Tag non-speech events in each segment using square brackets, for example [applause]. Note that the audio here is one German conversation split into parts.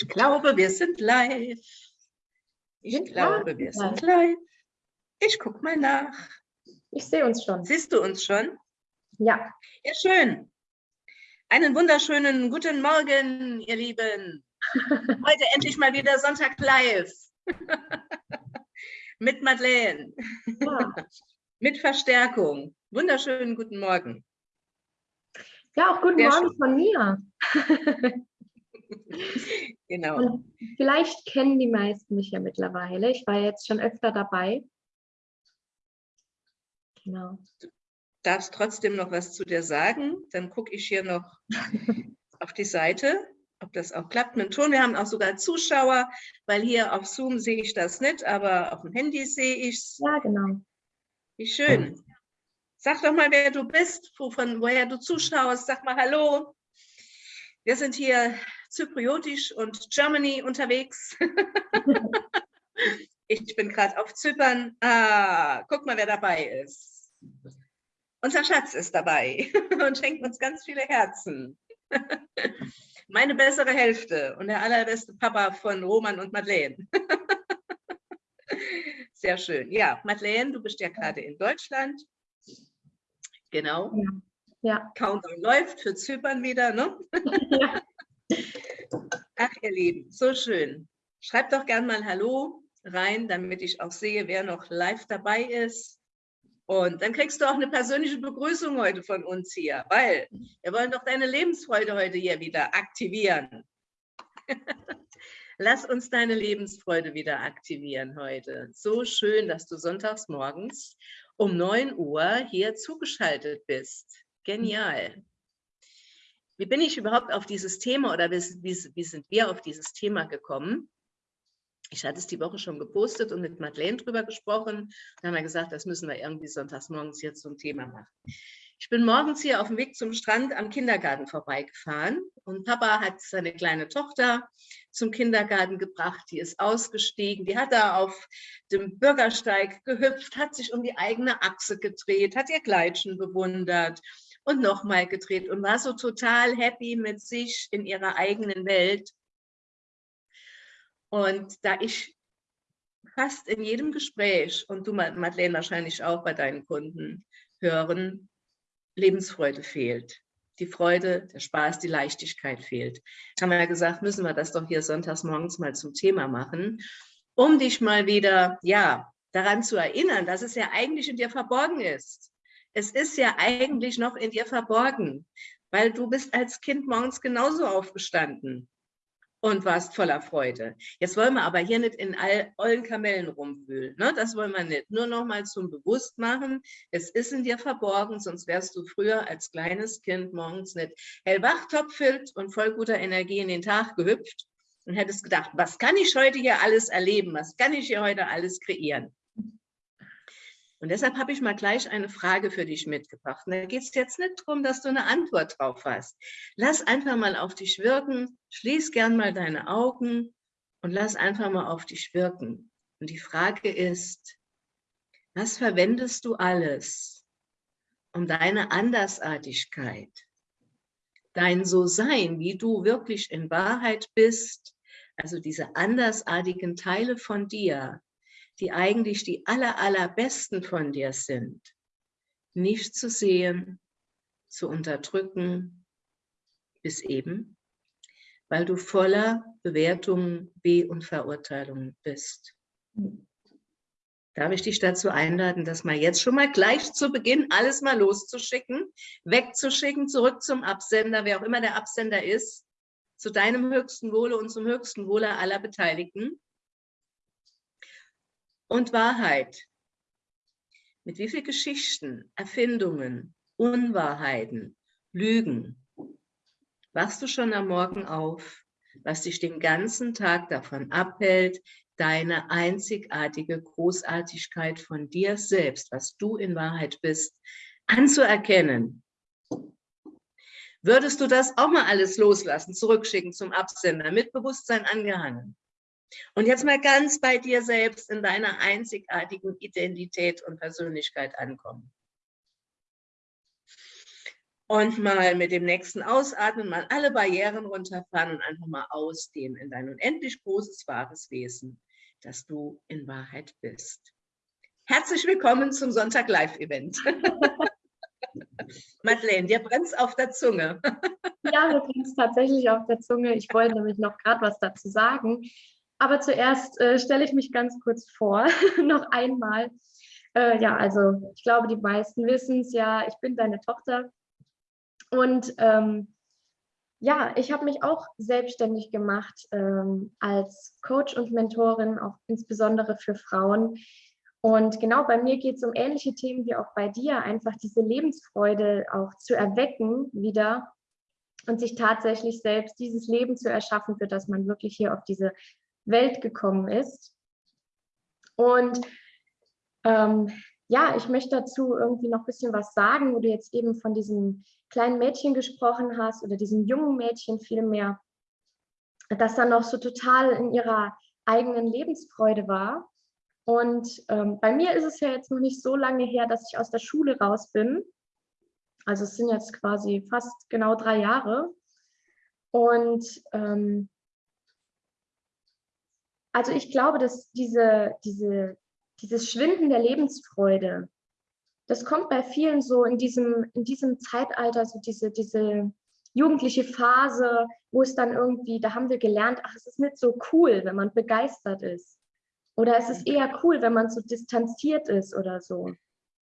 Ich glaube, wir sind live. Ich glaube, wir sind live. Ich gucke mal nach. Ich sehe uns schon. Siehst du uns schon? Ja. Ja, schön. Einen wunderschönen guten Morgen, ihr Lieben. [laughs] Heute endlich mal wieder Sonntag live. [laughs] Mit Madeleine. Ja. [laughs] Mit Verstärkung. Wunderschönen guten Morgen. Ja, auch guten Sehr Morgen schön. von mir. [laughs] genau. Und vielleicht kennen die meisten mich ja mittlerweile. Ich war jetzt schon öfter dabei. Genau. Du darfst trotzdem noch was zu dir sagen. Dann gucke ich hier noch [laughs] auf die Seite, ob das auch klappt mit dem Ton. Wir haben auch sogar Zuschauer, weil hier auf Zoom sehe ich das nicht, aber auf dem Handy sehe ich es. Ja, genau. Wie schön. Sag doch mal, wer du bist, von woher du zuschaust. Sag mal Hallo. Wir sind hier zypriotisch und Germany unterwegs. [laughs] ich bin gerade auf Zypern. Ah, guck mal, wer dabei ist. Unser Schatz ist dabei [laughs] und schenkt uns ganz viele Herzen. [laughs] Meine bessere Hälfte und der allerbeste Papa von Roman und Madeleine. Sehr schön. Ja, Madeleine, du bist ja gerade in Deutschland. Genau. Ja. Ja. Countdown läuft für Zypern wieder, ne? [laughs] Ja. [laughs] Ach, ihr Lieben, so schön. Schreibt doch gern mal Hallo rein, damit ich auch sehe, wer noch live dabei ist. Und dann kriegst du auch eine persönliche Begrüßung heute von uns hier, weil wir wollen doch deine Lebensfreude heute hier wieder aktivieren. [laughs] Lass uns deine Lebensfreude wieder aktivieren heute. So schön, dass du sonntags morgens um 9 Uhr hier zugeschaltet bist. Genial. Wie bin ich überhaupt auf dieses Thema oder wie, sind wir auf dieses Thema gekommen? Ich hatte es die Woche schon gepostet und mit Madeleine drüber gesprochen. Dann haben wir gesagt, das müssen wir irgendwie sonntags morgens hier zum Thema machen. Ich bin morgens hier auf dem Weg zum Strand am Kindergarten vorbeigefahren und Papa hat seine kleine Tochter zum Kindergarten gebracht. Die ist ausgestiegen, die hat da auf dem Bürgersteig gehüpft, hat sich um die eigene Achse gedreht, hat ihr Kleidchen bewundert und nochmal gedreht und war so total happy mit sich in ihrer eigenen Welt. Und da ich fast in jedem Gespräch, und du Madeleine wahrscheinlich auch bei deinen Kunden, hören, Lebensfreude fehlt. Die Freude, der Spaß, die Leichtigkeit fehlt. Haben wir ja gesagt, müssen wir das doch hier sonntags morgens mal zum Thema machen, um dich mal wieder, ja, daran zu erinnern, dass es ja eigentlich in dir verborgen ist es ist ja eigentlich noch in dir verborgen, weil du bist als Kind morgens genauso aufgestanden und warst voller Freude. Jetzt wollen wir aber hier nicht in all, allen Kamellen rumwühlen. Ne? Das wollen wir nicht. Nur noch mal zum Bewusstmachen. Es ist in dir verborgen, sonst wärst du früher als kleines Kind morgens nicht hellwach, topfüllt und voll guter Energie in den Tag gehüpft und hättest gedacht, was kann ich heute hier alles erleben? Was kann ich hier heute alles kreieren? Und deshalb habe ich mal gleich eine Frage für dich mitgebracht. Und da geht es jetzt nicht darum, dass du eine Antwort drauf hast. Lass einfach mal auf dich wirken, schließ gern mal deine Augen und lass einfach mal auf dich wirken. Und die Frage ist, was verwendest du alles, um deine Andersartigkeit, dein So-Sein, wie du wirklich in Wahrheit bist, also diese andersartigen Teile von dir, die eigentlich die aller, allerbesten von dir sind, nicht zu sehen, zu unterdrücken, bis eben, weil du voller Bewertungen, Weh und Verurteilungen bist. Darf ich dich dazu einladen, das mal jetzt schon mal gleich zu Beginn alles mal loszuschicken, wegzuschicken, zurück zum Absender, wer auch immer der Absender ist, zu deinem höchsten Wohle und zum höchsten Wohle aller Beteiligten und Wahrheit. Mit wie vielen Geschichten, Erfindungen, Unwahrheiten, Lügen wachst du schon am Morgen auf, was dich den ganzen Tag davon abhält, deine einzigartige Großartigkeit von dir selbst, was du in Wahrheit bist, anzuerkennen. Würdest du das auch mal alles loslassen, zurückschicken zum Absender, mit Bewusstsein angehangen? Und jetzt mal ganz bei dir selbst in deiner einzigartigen Identität und Persönlichkeit ankommen. Und mal mit dem nächsten Ausatmen mal alle Barrieren runterfahren und einfach mal ausdehnen in dein unendlich großes, wahres Wesen, das du in Wahrheit bist. Herzlich willkommen zum Sonntag Live-Event. [laughs] Madeleine, dir brennt auf der Zunge. ja, mir brennt tatsächlich auf der Zunge. Ich wollte nämlich noch gerade was dazu sagen. Aber zuerst äh, stelle ich mich ganz kurz vor, [laughs] noch einmal. Äh, ja, also ich glaube, die meisten wissen es ja, ich bin deine Tochter. Und ähm, ja, ich habe mich auch selbstständig gemacht ähm, als Coach und Mentorin, auch insbesondere für Frauen. Und genau bei mir geht es um ähnliche Themen wie auch bei dir, einfach diese Lebensfreude auch zu erwecken wieder und sich tatsächlich selbst dieses Leben zu erschaffen, für das man wirklich hier auf diese Welt gekommen ist. Und ähm, ja, ich möchte dazu irgendwie noch ein bisschen was sagen, wo du jetzt eben von diesem kleinen Mädchen gesprochen hast oder diesem jungen Mädchen vielmehr, das dann noch so total in ihrer eigenen Lebensfreude war. Und ähm, bei mir ist es ja jetzt noch nicht so lange her, dass ich aus der Schule raus bin. Also es sind jetzt quasi fast genau drei Jahre. Und ähm, also ich glaube, dass diese, diese, dieses Schwinden der Lebensfreude, das kommt bei vielen so in diesem, in diesem Zeitalter, so diese, diese jugendliche Phase, wo es dann irgendwie, da haben wir gelernt, ach, es ist nicht so cool, wenn man begeistert ist. Oder es ist eher cool, wenn man so distanziert ist oder so.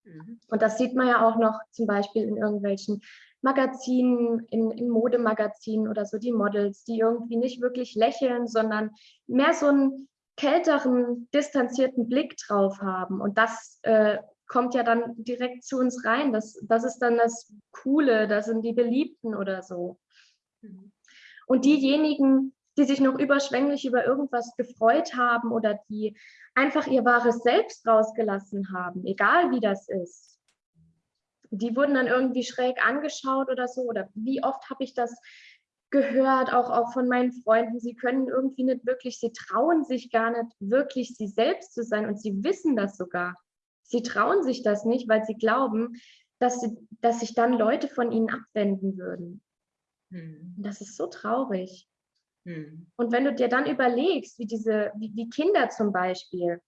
Mhm. Und das sieht man ja auch noch zum Beispiel in irgendwelchen Magazinen, in, in Modemagazinen oder so, die Models, die irgendwie nicht wirklich lächeln, sondern mehr so einen kälteren, distanzierten Blick drauf haben. Und das äh, kommt ja dann direkt zu uns rein. Das, das ist dann das Coole, das sind die Beliebten oder so. Mhm. Und diejenigen, die sich noch überschwänglich über irgendwas gefreut haben oder die einfach ihr wahres Selbst rausgelassen haben, egal wie das ist, die wurden dann irgendwie schräg angeschaut oder so. Oder wie oft habe ich das gehört, auch, auch von meinen Freunden, sie können irgendwie nicht wirklich, sie trauen sich gar nicht wirklich sie selbst zu sein und sie wissen das sogar. Sie trauen sich das nicht, weil sie glauben, dass, sie, dass sich dann Leute von ihnen abwenden würden. Hm. Das ist so traurig. Hm. Und wenn du dir dann überlegst, wie diese, wie, wie Kinder zum Beispiel,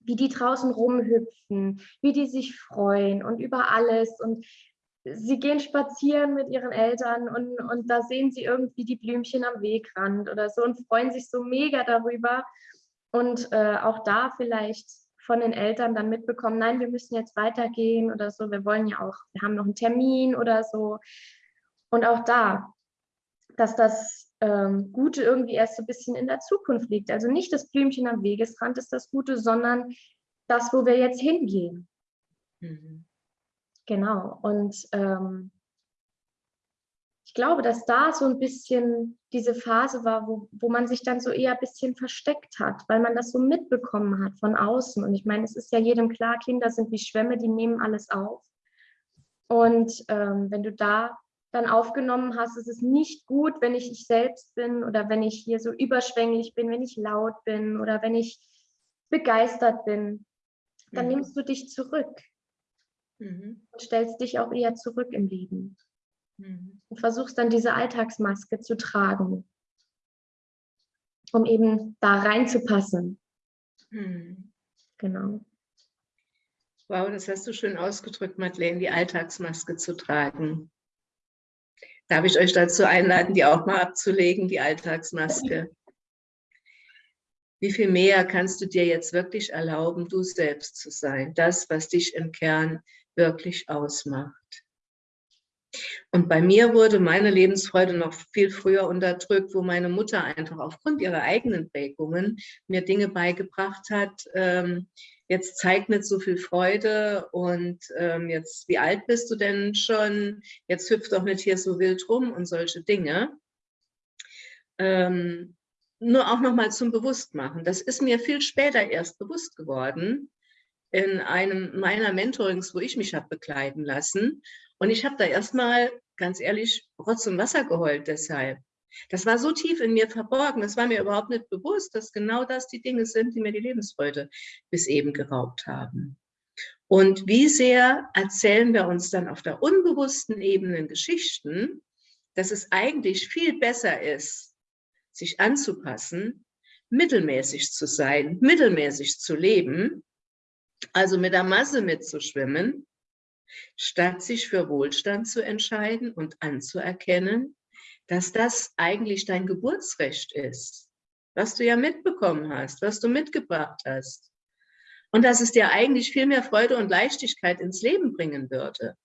wie die draußen rumhüpfen, wie die sich freuen und über alles und sie gehen spazieren mit ihren Eltern und, und da sehen sie irgendwie die Blümchen am Wegrand oder so und freuen sich so mega darüber und äh, auch da vielleicht von den Eltern dann mitbekommen, nein, wir müssen jetzt weitergehen oder so, wir wollen ja auch, wir haben noch einen Termin oder so. Und auch da, dass das ähm, Gute irgendwie erst so ein bisschen in der Zukunft liegt. Also nicht das Blümchen am Wegesrand ist das Gute, sondern das, wo wir jetzt hingehen. Mhm. Genau. Und ähm, ich glaube, dass da so ein bisschen diese Phase war, wo, wo man sich dann so eher ein bisschen versteckt hat, weil man das so mitbekommen hat von außen. Und ich meine, es ist ja jedem klar, Kinder sind wie Schwämme, die nehmen alles auf. Und ähm, wenn du da dann aufgenommen hast, ist es nicht gut, wenn ich ich selbst bin oder wenn ich hier so überschwänglich bin, wenn ich laut bin oder wenn ich begeistert bin, dann mhm. nimmst du dich zurück mhm. und stellst dich auch eher zurück im Leben. Mhm. Und versuchst dann diese Alltagsmaske zu tragen, um eben da reinzupassen. Mhm. Genau. Wow, das hast du schön ausgedrückt, Madeleine, die Alltagsmaske zu tragen. Darf ich euch dazu einladen, die auch mal abzulegen, die Alltagsmaske? Wie viel mehr kannst du dir jetzt wirklich erlauben, du selbst zu sein? Das, was dich im Kern wirklich ausmacht. Und bei mir wurde meine Lebensfreude noch viel früher unterdrückt, wo meine Mutter einfach aufgrund ihrer eigenen Prägungen mir Dinge beigebracht hat. Ähm, jetzt zeig nicht so viel Freude und ähm, jetzt, wie alt bist du denn schon? Jetzt hüpf doch nicht hier so wild rum und solche Dinge. Ähm, nur auch nochmal zum Bewusstmachen. Das ist mir viel später erst bewusst geworden, in einem meiner Mentorings, wo ich mich habe begleiten lassen. Und ich habe da erstmal, ganz ehrlich, Rotz und Wasser geheult deshalb. Das war so tief in mir verborgen, das war mir überhaupt nicht bewusst, dass genau das die Dinge sind, die mir die Lebensfreude bis eben geraubt haben. Und wie sehr erzählen wir uns dann auf der unbewussten Ebene Geschichten, dass es eigentlich viel besser ist, sich anzupassen, mittelmäßig zu sein, mittelmäßig zu leben, also mit der Masse mitzuschwimmen, statt sich für Wohlstand zu entscheiden und anzuerkennen, dass das eigentlich dein Geburtsrecht ist, was du ja mitbekommen hast, was du mitgebracht hast. Und dass es dir eigentlich viel mehr Freude und Leichtigkeit ins Leben bringen würde.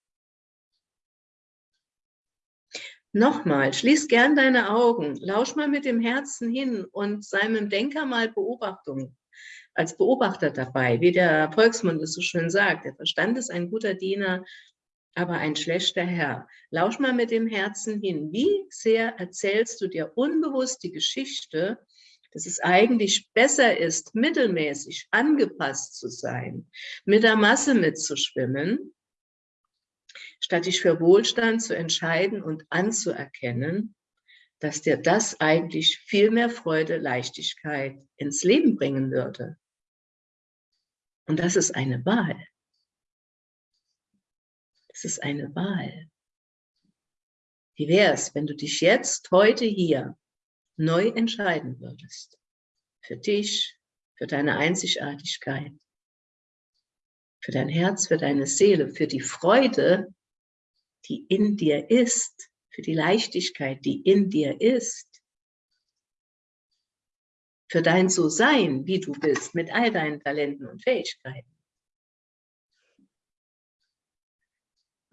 Nochmal, schließ gern deine Augen, lausch mal mit dem Herzen hin und sei mit dem Denker mal Beobachtung, als Beobachter dabei, wie der Volksmund es so schön sagt. Der Verstand ist ein guter Diener, aber ein schlechter Herr. Lausch mal mit dem Herzen hin. Wie sehr erzählst du dir unbewusst die Geschichte, dass es eigentlich besser ist, mittelmäßig angepasst zu sein, mit der Masse mitzuschwimmen, statt dich für Wohlstand zu entscheiden und anzuerkennen, dass dir das eigentlich viel mehr Freude, Leichtigkeit ins Leben bringen würde. Und das ist eine Wahl. Das ist eine Wahl. Wie wäre es, wenn du dich jetzt, heute hier, neu entscheiden würdest? Für dich, für deine Einzigartigkeit, für dein Herz, für deine Seele, für die Freude, die in dir ist, für die Leichtigkeit, die in dir ist, für dein So-Sein, wie du bist, mit all deinen Talenten und Fähigkeiten.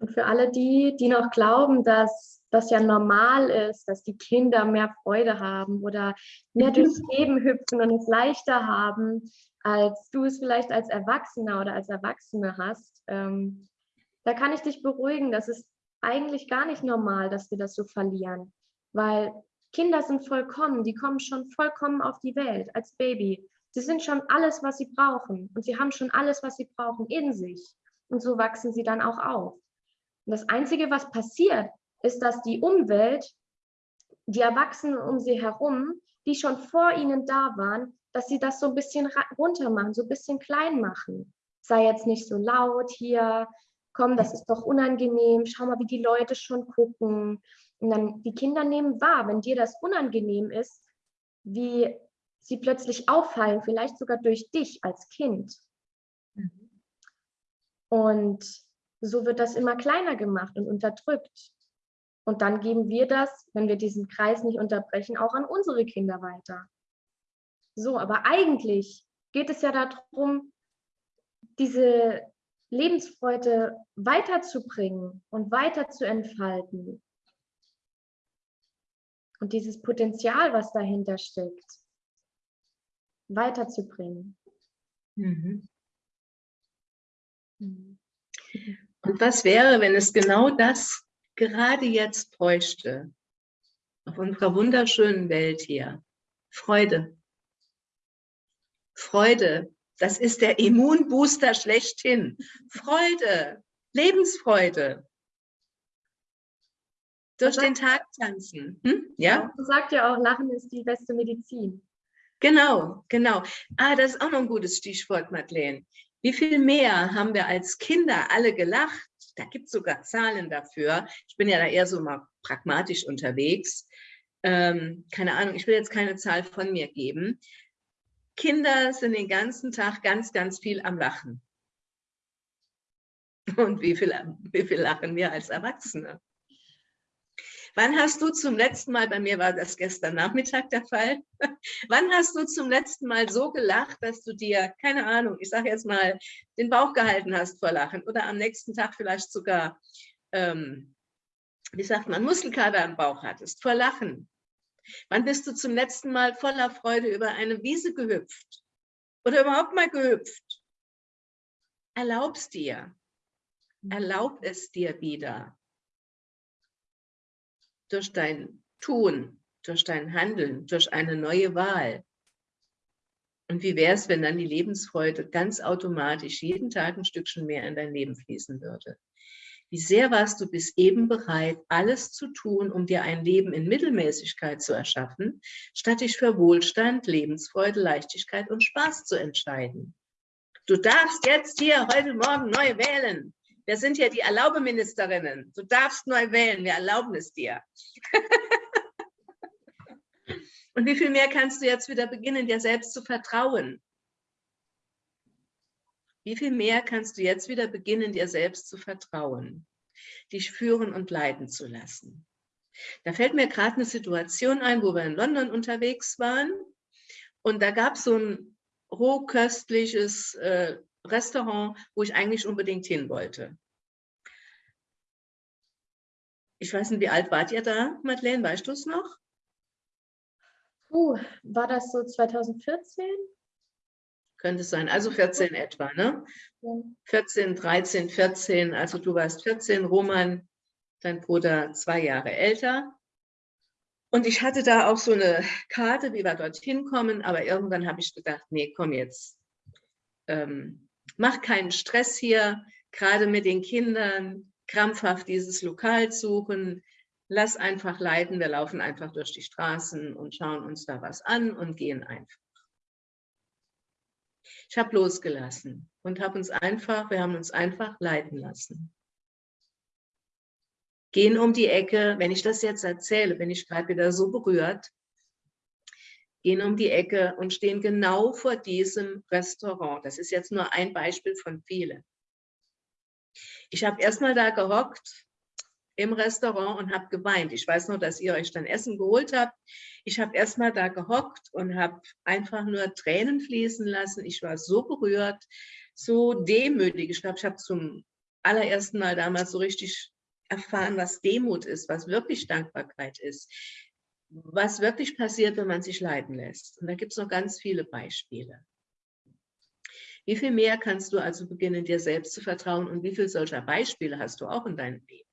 Und für alle die, die noch glauben, dass das ja normal ist, dass die Kinder mehr Freude haben oder mehr durchs Leben hüpfen und es leichter haben, als du es vielleicht als Erwachsener oder als Erwachsene hast, ähm, da kann ich dich beruhigen, das ist eigentlich gar nicht normal, dass wir das so verlieren, weil Kinder sind vollkommen, die kommen schon vollkommen auf die Welt als Baby. Sie sind schon alles, was sie brauchen und sie haben schon alles, was sie brauchen in sich. Und so wachsen sie dann auch auf. Und das Einzige, was passiert, ist, dass die Umwelt, die Erwachsenen um sie herum, die schon vor ihnen da waren, dass sie das so ein bisschen runter machen, so ein bisschen klein machen. Sei jetzt nicht so laut hier, komm, das ist doch unangenehm, schau mal, wie die Leute schon gucken. Und dann die Kinder nehmen wahr, wenn dir das unangenehm ist, wie sie plötzlich auffallen, vielleicht sogar durch dich als Kind. Mhm. Und so wird das immer kleiner gemacht und unterdrückt. Und dann geben wir das, wenn wir diesen Kreis nicht unterbrechen, auch an unsere Kinder weiter. So, aber eigentlich geht es ja darum, diese Lebensfreude weiterzubringen und weiter zu entfalten. Und dieses Potenzial, was dahinter steckt, weiterzubringen. Mhm. Und was wäre, wenn es genau das gerade jetzt bräuchte, auf unserer wunderschönen Welt hier? Freude. Freude, das ist der Immunbooster schlechthin. Freude, Lebensfreude. Durch den Tag tanzen. Hm? Ja? Du sagst ja auch, Lachen ist die beste Medizin. Genau, genau. Ah, das ist auch noch ein gutes Stichwort, Madeleine. Wie viel mehr haben wir als Kinder alle gelacht? Da gibt es sogar Zahlen dafür. Ich bin ja da eher so mal pragmatisch unterwegs. Ähm, keine Ahnung, ich will jetzt keine Zahl von mir geben. Kinder sind den ganzen Tag ganz, ganz viel am Lachen. Und wie viel, wie viel lachen wir als Erwachsene? Wann hast du zum letzten Mal, bei mir war das gestern Nachmittag der Fall, [laughs] wann hast du zum letzten Mal so gelacht, dass du dir, keine Ahnung, ich sage jetzt mal, den Bauch gehalten hast vor Lachen oder am nächsten Tag vielleicht sogar, ähm, wie sagt man, Muskelkater im Bauch hattest, vor Lachen? Wann bist du zum letzten Mal voller Freude über eine Wiese gehüpft oder überhaupt mal gehüpft? Erlaubst dir, erlaub es dir wieder durch dein Tun, durch dein Handeln, durch eine neue Wahl. Und wie wäre es, wenn dann die Lebensfreude ganz automatisch jeden Tag ein Stückchen mehr in dein Leben fließen würde? Wie sehr warst du bis eben bereit, alles zu tun, um dir ein Leben in Mittelmäßigkeit zu erschaffen, statt dich für Wohlstand, Lebensfreude, Leichtigkeit und Spaß zu entscheiden? Du darfst jetzt hier heute Morgen neu wählen. Wir sind ja die Erlaubeministerinnen. Du darfst neu wählen, wir erlauben es dir. [laughs] Und wie viel mehr kannst du jetzt wieder beginnen, dir selbst zu vertrauen? Wie viel mehr kannst du jetzt wieder beginnen, dir selbst zu vertrauen, dich führen und leiten zu lassen? Da fällt mir gerade eine Situation ein, wo wir in London unterwegs waren und da gab es so ein rohköstliches äh, Restaurant, wo ich eigentlich unbedingt hin wollte. Ich weiß nicht, wie alt wart ihr da, Madeleine, weißt du es noch? Uh, war das so 2014? Könnte es sein, also 14 etwa, ne? Ja. 14, 13, 14, also du warst 14, Roman, dein Bruder zwei Jahre älter. Und ich hatte da auch so eine Karte, wie wir dorthin kommen, aber irgendwann habe ich gedacht, nee, komm jetzt, ähm, mach keinen Stress hier, gerade mit den Kindern, krampfhaft dieses Lokal suchen, lass einfach leiten, wir laufen einfach durch die Straßen und schauen uns da was an und gehen einfach. Ich habe losgelassen und habe uns einfach, wir haben uns einfach leiten lassen. Gehen um die Ecke, wenn ich das jetzt erzähle, bin ich gerade wieder so berührt, gehen um die Ecke und stehen genau vor diesem Restaurant. Das ist jetzt nur ein Beispiel von vielen. Ich habe erstmal da gehockt im Restaurant und habe geweint. Ich weiß noch, dass ihr euch dann Essen geholt habt. Ich habe erstmal da gehockt und habe einfach nur Tränen fließen lassen. Ich war so berührt, so demütig. Ich glaube, ich habe zum allerersten Mal damals so richtig erfahren, was Demut ist, was wirklich Dankbarkeit ist, was wirklich passiert, wenn man sich leiten lässt. Und da gibt es noch ganz viele Beispiele. Wie viel mehr kannst du also beginnen, dir selbst zu vertrauen und wie viele solcher Beispiele hast du auch in deinem Leben?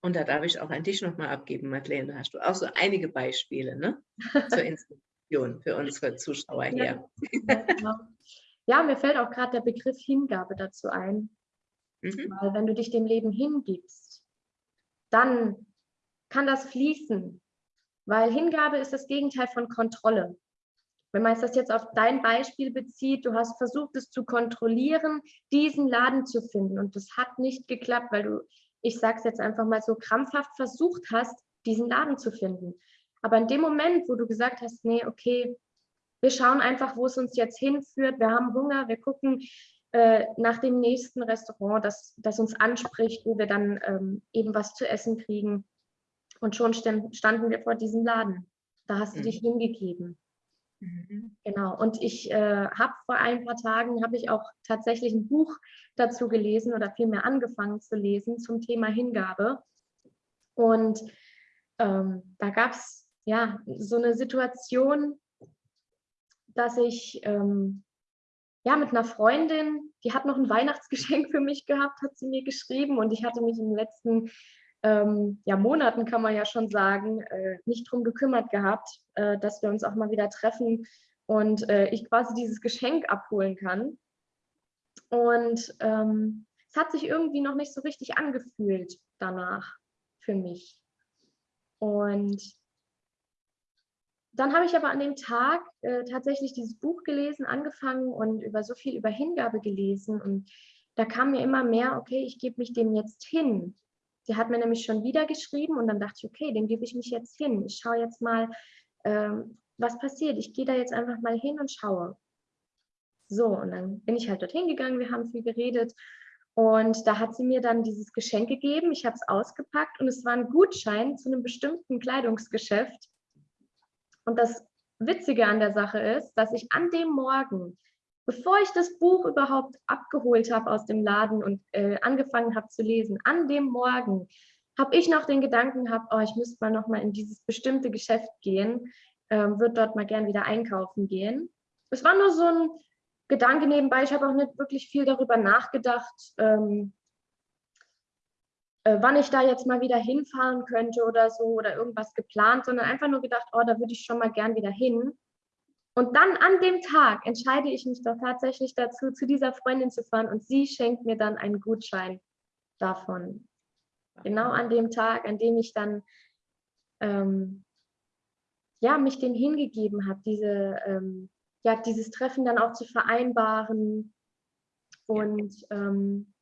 Und da darf ich auch an dich nochmal abgeben, Madeleine. Hast du auch so einige Beispiele ne? [laughs] zur Inspiration für unsere Zuschauer hier? Ja, genau. ja mir fällt auch gerade der Begriff Hingabe dazu ein. Mhm. Weil wenn du dich dem Leben hingibst, dann kann das fließen. Weil Hingabe ist das Gegenteil von Kontrolle. Wenn man das jetzt auf dein Beispiel bezieht, du hast versucht, es zu kontrollieren, diesen Laden zu finden und das hat nicht geklappt, weil du, ich sage es jetzt einfach mal so, krampfhaft versucht hast, diesen Laden zu finden. Aber in dem Moment, wo du gesagt hast, nee, okay, wir schauen einfach, wo es uns jetzt hinführt, wir haben Hunger, wir gucken, äh, nach dem nächsten Restaurant, das, das uns anspricht, wo wir dann ähm, eben was zu essen kriegen. Und schon standen wir vor diesem Laden. Da hast du mhm. dich hingegeben. Mhm. Genau. Und ich äh, habe vor ein paar Tagen, habe ich auch tatsächlich ein Buch dazu gelesen oder vielmehr angefangen zu lesen zum Thema Hingabe. Und ähm, da gab es ja so eine Situation, dass ich ähm, ja, mit einer Freundin, die hat noch ein Weihnachtsgeschenk [laughs] für mich gehabt, hat sie mir geschrieben und ich hatte mich den letzten ähm, ja, Monaten, kann man ja schon sagen, äh, nicht darum gekümmert gehabt, äh, dass wir uns auch mal wieder treffen und äh, ich quasi dieses Geschenk abholen kann. Und ähm, es hat sich irgendwie noch nicht so richtig angefühlt danach für mich. Und dann habe ich aber an dem Tag äh, tatsächlich dieses Buch gelesen, angefangen und über so viel über Hingabe gelesen. Und da kam mir immer mehr, okay, ich gebe mich dem jetzt hin. Sie hat mir nämlich schon wieder geschrieben und dann dachte ich, okay, dem gebe ich mich jetzt hin. Ich schaue jetzt mal, ähm, was passiert. Ich gehe da jetzt einfach mal hin und schaue. So, und dann bin ich halt dorthin gegangen, wir haben viel geredet und da hat sie mir dann dieses Geschenk gegeben. Ich habe es ausgepackt und es war ein Gutschein zu einem bestimmten Kleidungsgeschäft. Und das Witzige an der Sache ist, dass ich an dem Morgen, bevor ich das Buch überhaupt abgeholt habe aus dem Laden und äh, angefangen habe zu lesen, an dem Morgen habe ich noch den Gedanken gehabt, oh, ich müsste mal noch mal in dieses bestimmte Geschäft gehen, ähm, würde dort mal gern wieder einkaufen gehen. Es war nur so ein Gedanke nebenbei. Ich habe auch nicht wirklich viel darüber nachgedacht, ähm, äh, wann ich da jetzt mal wieder hinfahren könnte oder so oder irgendwas geplant, sondern einfach nur gedacht, oh, da würde ich schon mal gern wieder hin. Und dann an dem Tag entscheide ich mich doch tatsächlich dazu, zu dieser Freundin zu fahren und sie schenkt mir dann einen Gutschein davon. Genau an dem Tag, an dem ich dann ähm, ja, mich dem hingegeben habe, diese, ähm, ja, dieses Treffen dann auch zu vereinbaren und ähm,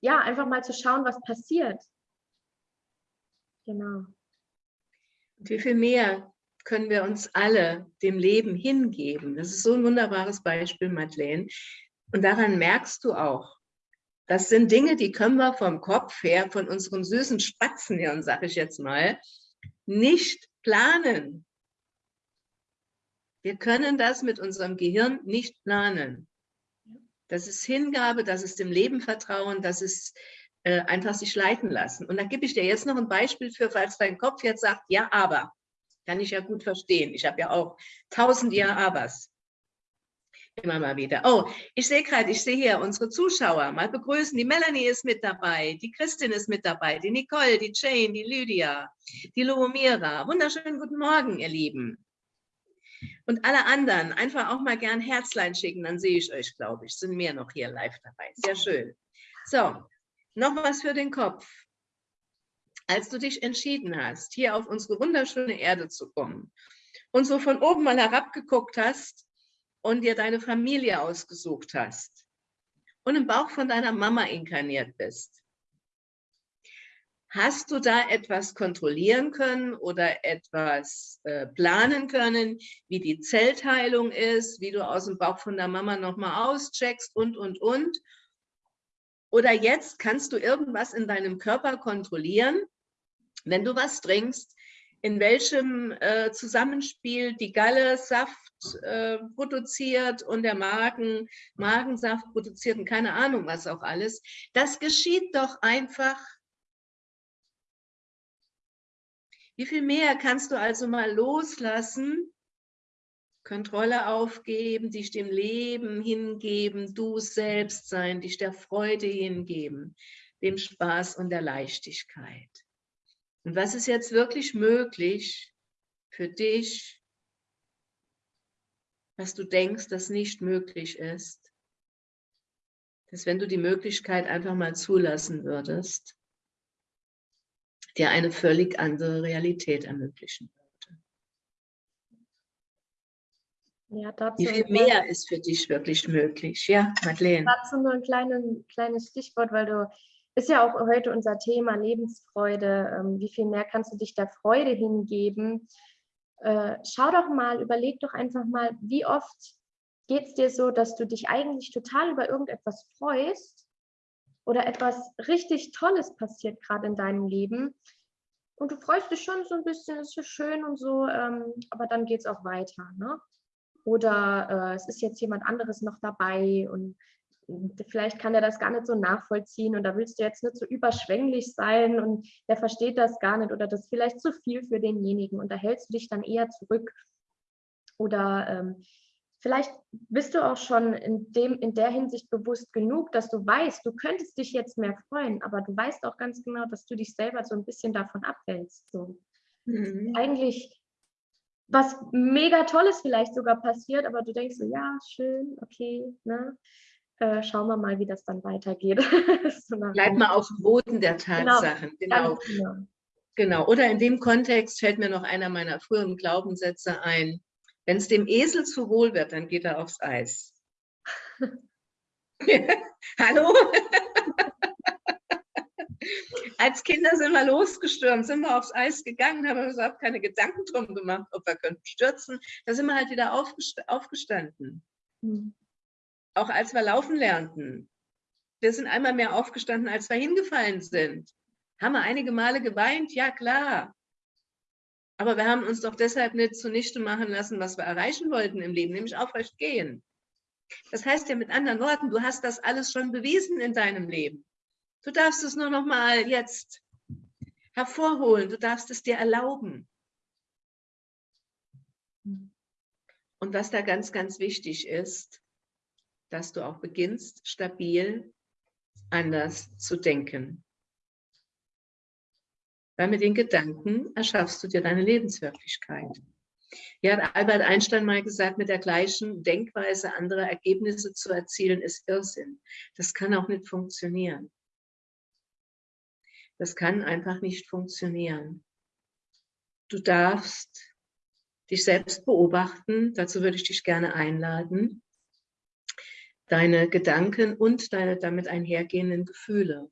ja, einfach mal zu schauen, was passiert. Genau. Und wie viel mehr können wir uns alle dem Leben hingeben? Das ist so ein wunderbares Beispiel, Madeleine. Und daran merkst du auch, das sind Dinge, die können wir vom Kopf her, von unseren süßen Spatzenhirn, sage ich jetzt mal, nicht planen. Wir können das mit unserem Gehirn nicht planen. Das ist Hingabe, das ist dem Leben vertrauen, das ist äh, einfach sich leiten lassen. Und da gebe ich dir jetzt noch ein Beispiel für, falls dein Kopf jetzt sagt, ja, aber. Kann ich ja gut verstehen. Ich habe ja auch tausend Ja-Abers. Immer mal wieder. Oh, ich sehe gerade, ich sehe hier unsere Zuschauer mal begrüßen. Die Melanie ist mit dabei, die Christin ist mit dabei, die Nicole, die Jane, die Lydia, die Luomira. Wunderschönen guten Morgen, ihr Lieben. Und alle anderen einfach auch mal gern Herzlein schicken, dann sehe ich euch, glaube ich. Sind mehr noch hier live dabei. Sehr schön. So, noch was für den Kopf. Als du dich entschieden hast, hier auf unsere wunderschöne Erde zu kommen und so von oben mal herabgeguckt hast, und dir deine Familie ausgesucht hast und im Bauch von deiner Mama inkarniert bist, hast du da etwas kontrollieren können oder etwas äh, planen können, wie die Zellteilung ist, wie du aus dem Bauch von der Mama nochmal auscheckst und, und, und? Oder jetzt kannst du irgendwas in deinem Körper kontrollieren, wenn du was trinkst, in welchem äh, Zusammenspiel die Galle Saft äh, produziert und der Magen Magensaft produziert und keine Ahnung was auch alles. Das geschieht doch einfach. Wie viel mehr kannst du also mal loslassen, Kontrolle aufgeben, dich dem Leben hingeben, du selbst sein, dich der Freude hingeben, dem Spaß und der Leichtigkeit. Und was ist jetzt wirklich möglich für dich, was du denkst, das nicht möglich ist? Dass wenn du die Möglichkeit einfach mal zulassen würdest, dir eine völlig andere Realität ermöglichen würde. Ja, dazu Wie viel mehr ist für dich wirklich möglich? Ja, Madeleine. Dazu nur ein kleines, kleines Stichwort, weil du ist ja auch heute unser Thema Lebensfreude. Ähm, wie viel mehr kannst du dich der Freude hingeben? Äh, schau doch mal, überleg doch einfach mal, wie oft geht es dir so, dass du dich eigentlich total über irgendetwas freust oder etwas richtig Tolles passiert gerade in deinem Leben und du freust dich schon so ein bisschen, ist ja schön und so, ähm, aber dann geht es auch weiter. Ne? Oder äh, es ist jetzt jemand anderes noch dabei und vielleicht kann er das gar nicht so nachvollziehen und da willst du jetzt nicht so überschwänglich sein und der versteht das gar nicht oder das ist vielleicht zu viel für denjenigen und da hältst du dich dann eher zurück. Oder ähm, vielleicht bist du auch schon in, dem, in der Hinsicht bewusst genug, dass du weißt, du könntest dich jetzt mehr freuen, aber du weißt auch ganz genau, dass du dich selber so ein bisschen davon abwälzt. So. Mhm. Eigentlich was mega Tolles vielleicht sogar passiert, aber du denkst so, ja, schön, okay, ne? Äh, schauen wir mal, wie das dann weitergeht. [laughs] so Bleib mal auf dem Boden der genau, Tatsachen. Genau. Genau. genau. Oder in dem Kontext fällt mir noch einer meiner früheren Glaubenssätze ein. Wenn es dem Esel zu wohl wird, dann geht er aufs Eis. [laughs] Hallo? [laughs] Als Kinder sind wir losgestürmt, sind wir aufs Eis gegangen, haben uns überhaupt keine Gedanken drum gemacht, ob wir könnten stürzen. Da sind wir halt wieder aufgestanden. Mhm auch als wir laufen lernten. Wir sind einmal mehr aufgestanden, als wir hingefallen sind. Haben wir einige Male geweint? Ja, klar. Aber wir haben uns doch deshalb nicht zunichte machen lassen, was wir erreichen wollten im Leben, nämlich aufrecht gehen. Das heißt ja mit anderen Worten, du hast das alles schon bewiesen in deinem Leben. Du darfst es nur noch mal jetzt hervorholen. Du darfst es dir erlauben. Und was da ganz, ganz wichtig ist, dass du auch beginnst, stabil anders zu denken. Weil mit den Gedanken erschaffst du dir deine Lebenswirklichkeit. Hier hat Albert Einstein mal gesagt, mit der gleichen Denkweise andere Ergebnisse zu erzielen, ist Irrsinn. Das kann auch nicht funktionieren. Das kann einfach nicht funktionieren. Du darfst dich selbst beobachten. Dazu würde ich dich gerne einladen. Deine Gedanken und deine damit einhergehenden Gefühle.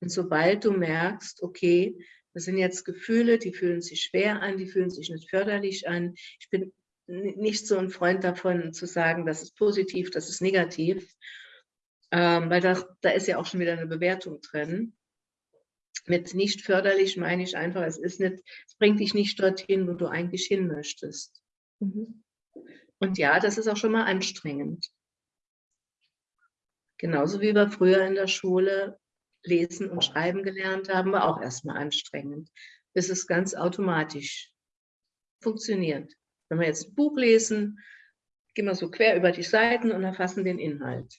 Und sobald du merkst, okay, das sind jetzt Gefühle, die fühlen sich schwer an, die fühlen sich nicht förderlich an. Ich bin nicht so ein Freund davon zu sagen, das ist positiv, das ist negativ, ähm, weil da, da ist ja auch schon wieder eine Bewertung drin. Mit nicht förderlich meine ich einfach, es ist nicht, es bringt dich nicht dorthin, wo du eigentlich hin möchtest. Mhm. Und ja, das ist auch schon mal anstrengend. Genauso wie wir früher in der Schule lesen und schreiben gelernt haben, war auch erstmal anstrengend, bis es ganz automatisch funktioniert. Wenn wir jetzt ein Buch lesen, gehen wir so quer über die Seiten und erfassen den Inhalt.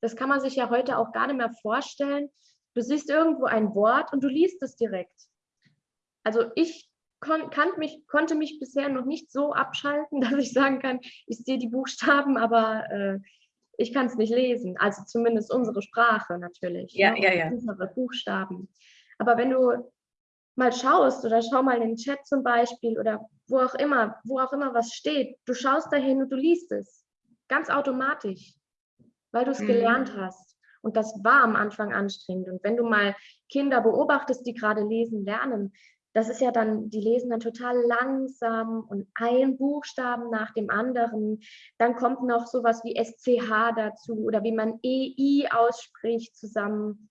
Das kann man sich ja heute auch gar nicht mehr vorstellen. Du siehst irgendwo ein Wort und du liest es direkt. Also ich kon mich, konnte mich bisher noch nicht so abschalten, [laughs] dass ich sagen kann, ich sehe die Buchstaben, aber äh, ich kann es nicht lesen. Also zumindest unsere Sprache natürlich. Ja, ne? ja, ja. Unsere Buchstaben. Aber wenn du mal schaust oder schau mal in den Chat zum Beispiel oder wo auch immer, wo auch immer was steht, du schaust dahin und du liest es. Ganz automatisch weil du es mhm. gelernt hast. Und das war am Anfang anstrengend. Und wenn du mal Kinder beobachtest, die gerade lesen lernen, das ist ja dann, die lesen dann total langsam und ein Buchstaben nach dem anderen. Dann kommt noch sowas wie SCH dazu oder wie man EI ausspricht zusammen.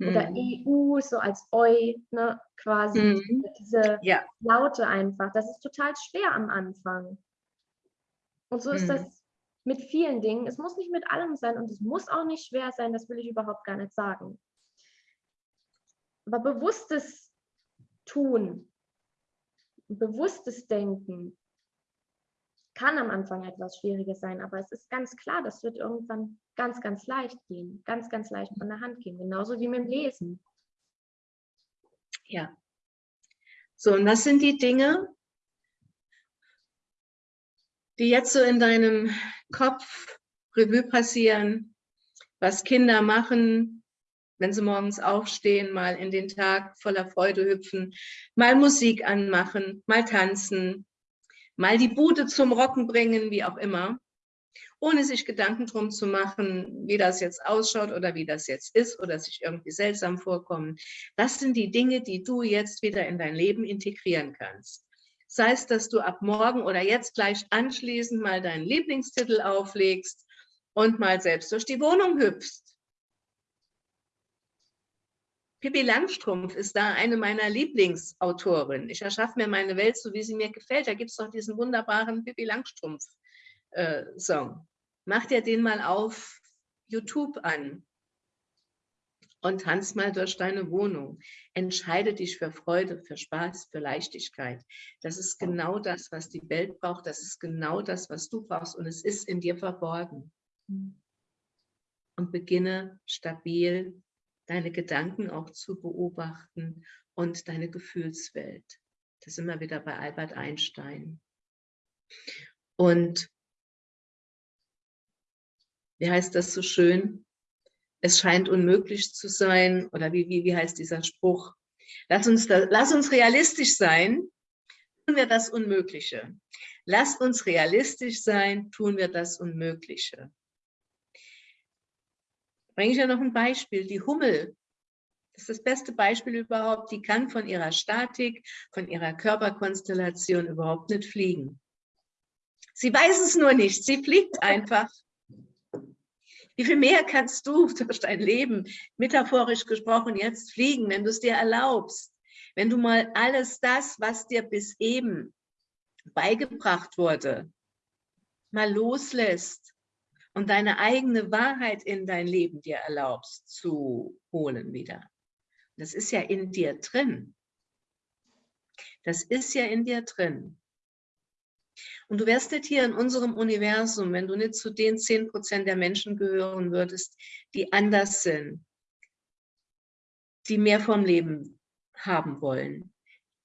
Oder mhm. EU, so als Eu, ne, quasi. Mhm. Diese ja. Laute einfach. Das ist total schwer am Anfang. Und so ist mhm. das mit vielen Dingen. Es muss nicht mit allem sein und es muss auch nicht schwer sein, das will ich überhaupt gar nicht sagen. Aber bewusstes Tun, bewusstes Denken kann am Anfang etwas schwieriger sein, aber es ist ganz klar, das wird irgendwann ganz, ganz leicht gehen, ganz, ganz leicht von der Hand gehen, genauso wie mit dem Lesen. Ja. So, und was sind die Dinge, die jetzt so in deinem Kopf Revue passieren, was Kinder machen, wenn sie morgens aufstehen, mal in den Tag voller Freude hüpfen, mal Musik anmachen, mal tanzen, mal die Bude zum Rocken bringen, wie auch immer, ohne sich Gedanken drum zu machen, wie das jetzt ausschaut oder wie das jetzt ist oder sich irgendwie seltsam vorkommen. Das sind die Dinge, die du jetzt wieder in dein Leben integrieren kannst. Sei es, dass du ab morgen oder jetzt gleich anschließend mal deinen Lieblingstitel auflegst und mal selbst durch die Wohnung hüpfst. Pippi Langstrumpf ist da eine meiner Lieblingsautorinnen. Ich erschaffe mir meine Welt so, wie sie mir gefällt. Da gibt es doch diesen wunderbaren Pippi Langstrumpf-Song. Äh, Mach dir den mal auf YouTube an und tanz mal durch deine Wohnung. Entscheide dich für Freude, für Spaß, für Leichtigkeit. Das ist genau das, was die Welt braucht. Das ist genau das, was du brauchst. Und es ist in dir verborgen. Und beginne stabil deine Gedanken auch zu beobachten und deine Gefühlswelt. Das sind wir wieder bei Albert Einstein. Und wie heißt das so schön? es scheint unmöglich zu sein, oder wie, wie, wie heißt dieser Spruch? Lass uns, da, lass uns realistisch sein, tun wir das Unmögliche. Lass uns realistisch sein, tun wir das Unmögliche. Bringe ich ja noch ein Beispiel. Die Hummel, das ist das beste Beispiel überhaupt, die kann von ihrer Statik, von ihrer Körperkonstellation überhaupt nicht fliegen. Sie weiß es nur nicht, sie fliegt [laughs] einfach. Wie viel mehr kannst du durch dein Leben, metaphorisch gesprochen, jetzt fliegen, wenn du es dir erlaubst? Wenn du mal alles das, was dir bis eben beigebracht wurde, mal loslässt und deine eigene Wahrheit in dein Leben dir erlaubst zu holen wieder. Das ist ja in dir drin. Das ist ja in dir drin. Und du wärst nicht hier in unserem Universum, wenn du nicht zu den 10 Prozent der Menschen gehören würdest, die anders sind, die mehr vom Leben haben wollen,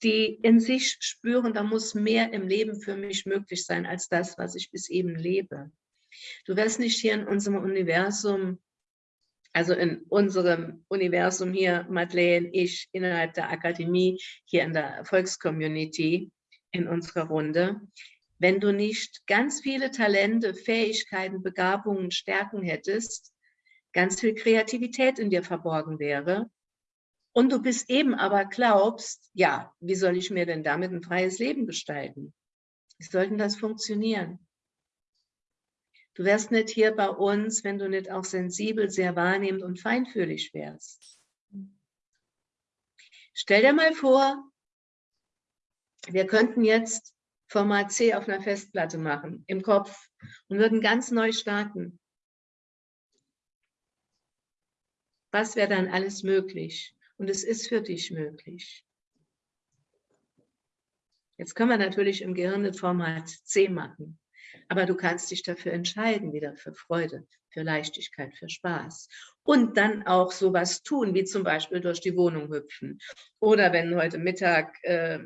die in sich spüren, da muss mehr im Leben für mich möglich sein, als das, was ich bis eben lebe. Du wärst nicht hier in unserem Universum, Also in unserem Universum hier, Madeleine, ich innerhalb der Akademie, hier in der Volkscommunity, in unserer Runde. Wenn du nicht ganz viele Talente, Fähigkeiten, Begabungen, Stärken hättest, ganz viel Kreativität in dir verborgen wäre, und du bist eben aber glaubst, ja, wie soll ich mir denn damit ein freies Leben gestalten? Wie soll denn das funktionieren? Du wärst nicht hier bei uns, wenn du nicht auch sensibel, sehr wahrnehmend und feinfühlig wärst. Stell dir mal vor, wir könnten jetzt Format C auf einer Festplatte machen, im Kopf, und würden ganz neu starten. Was wäre dann alles möglich? Und es ist für dich möglich. Jetzt können wir natürlich im Gehirn Format C machen. Aber du kannst dich dafür entscheiden, wieder für Freude, für Leichtigkeit, für Spaß. Und dann auch sowas tun, wie zum Beispiel durch die Wohnung hüpfen. Oder wenn heute Mittag äh,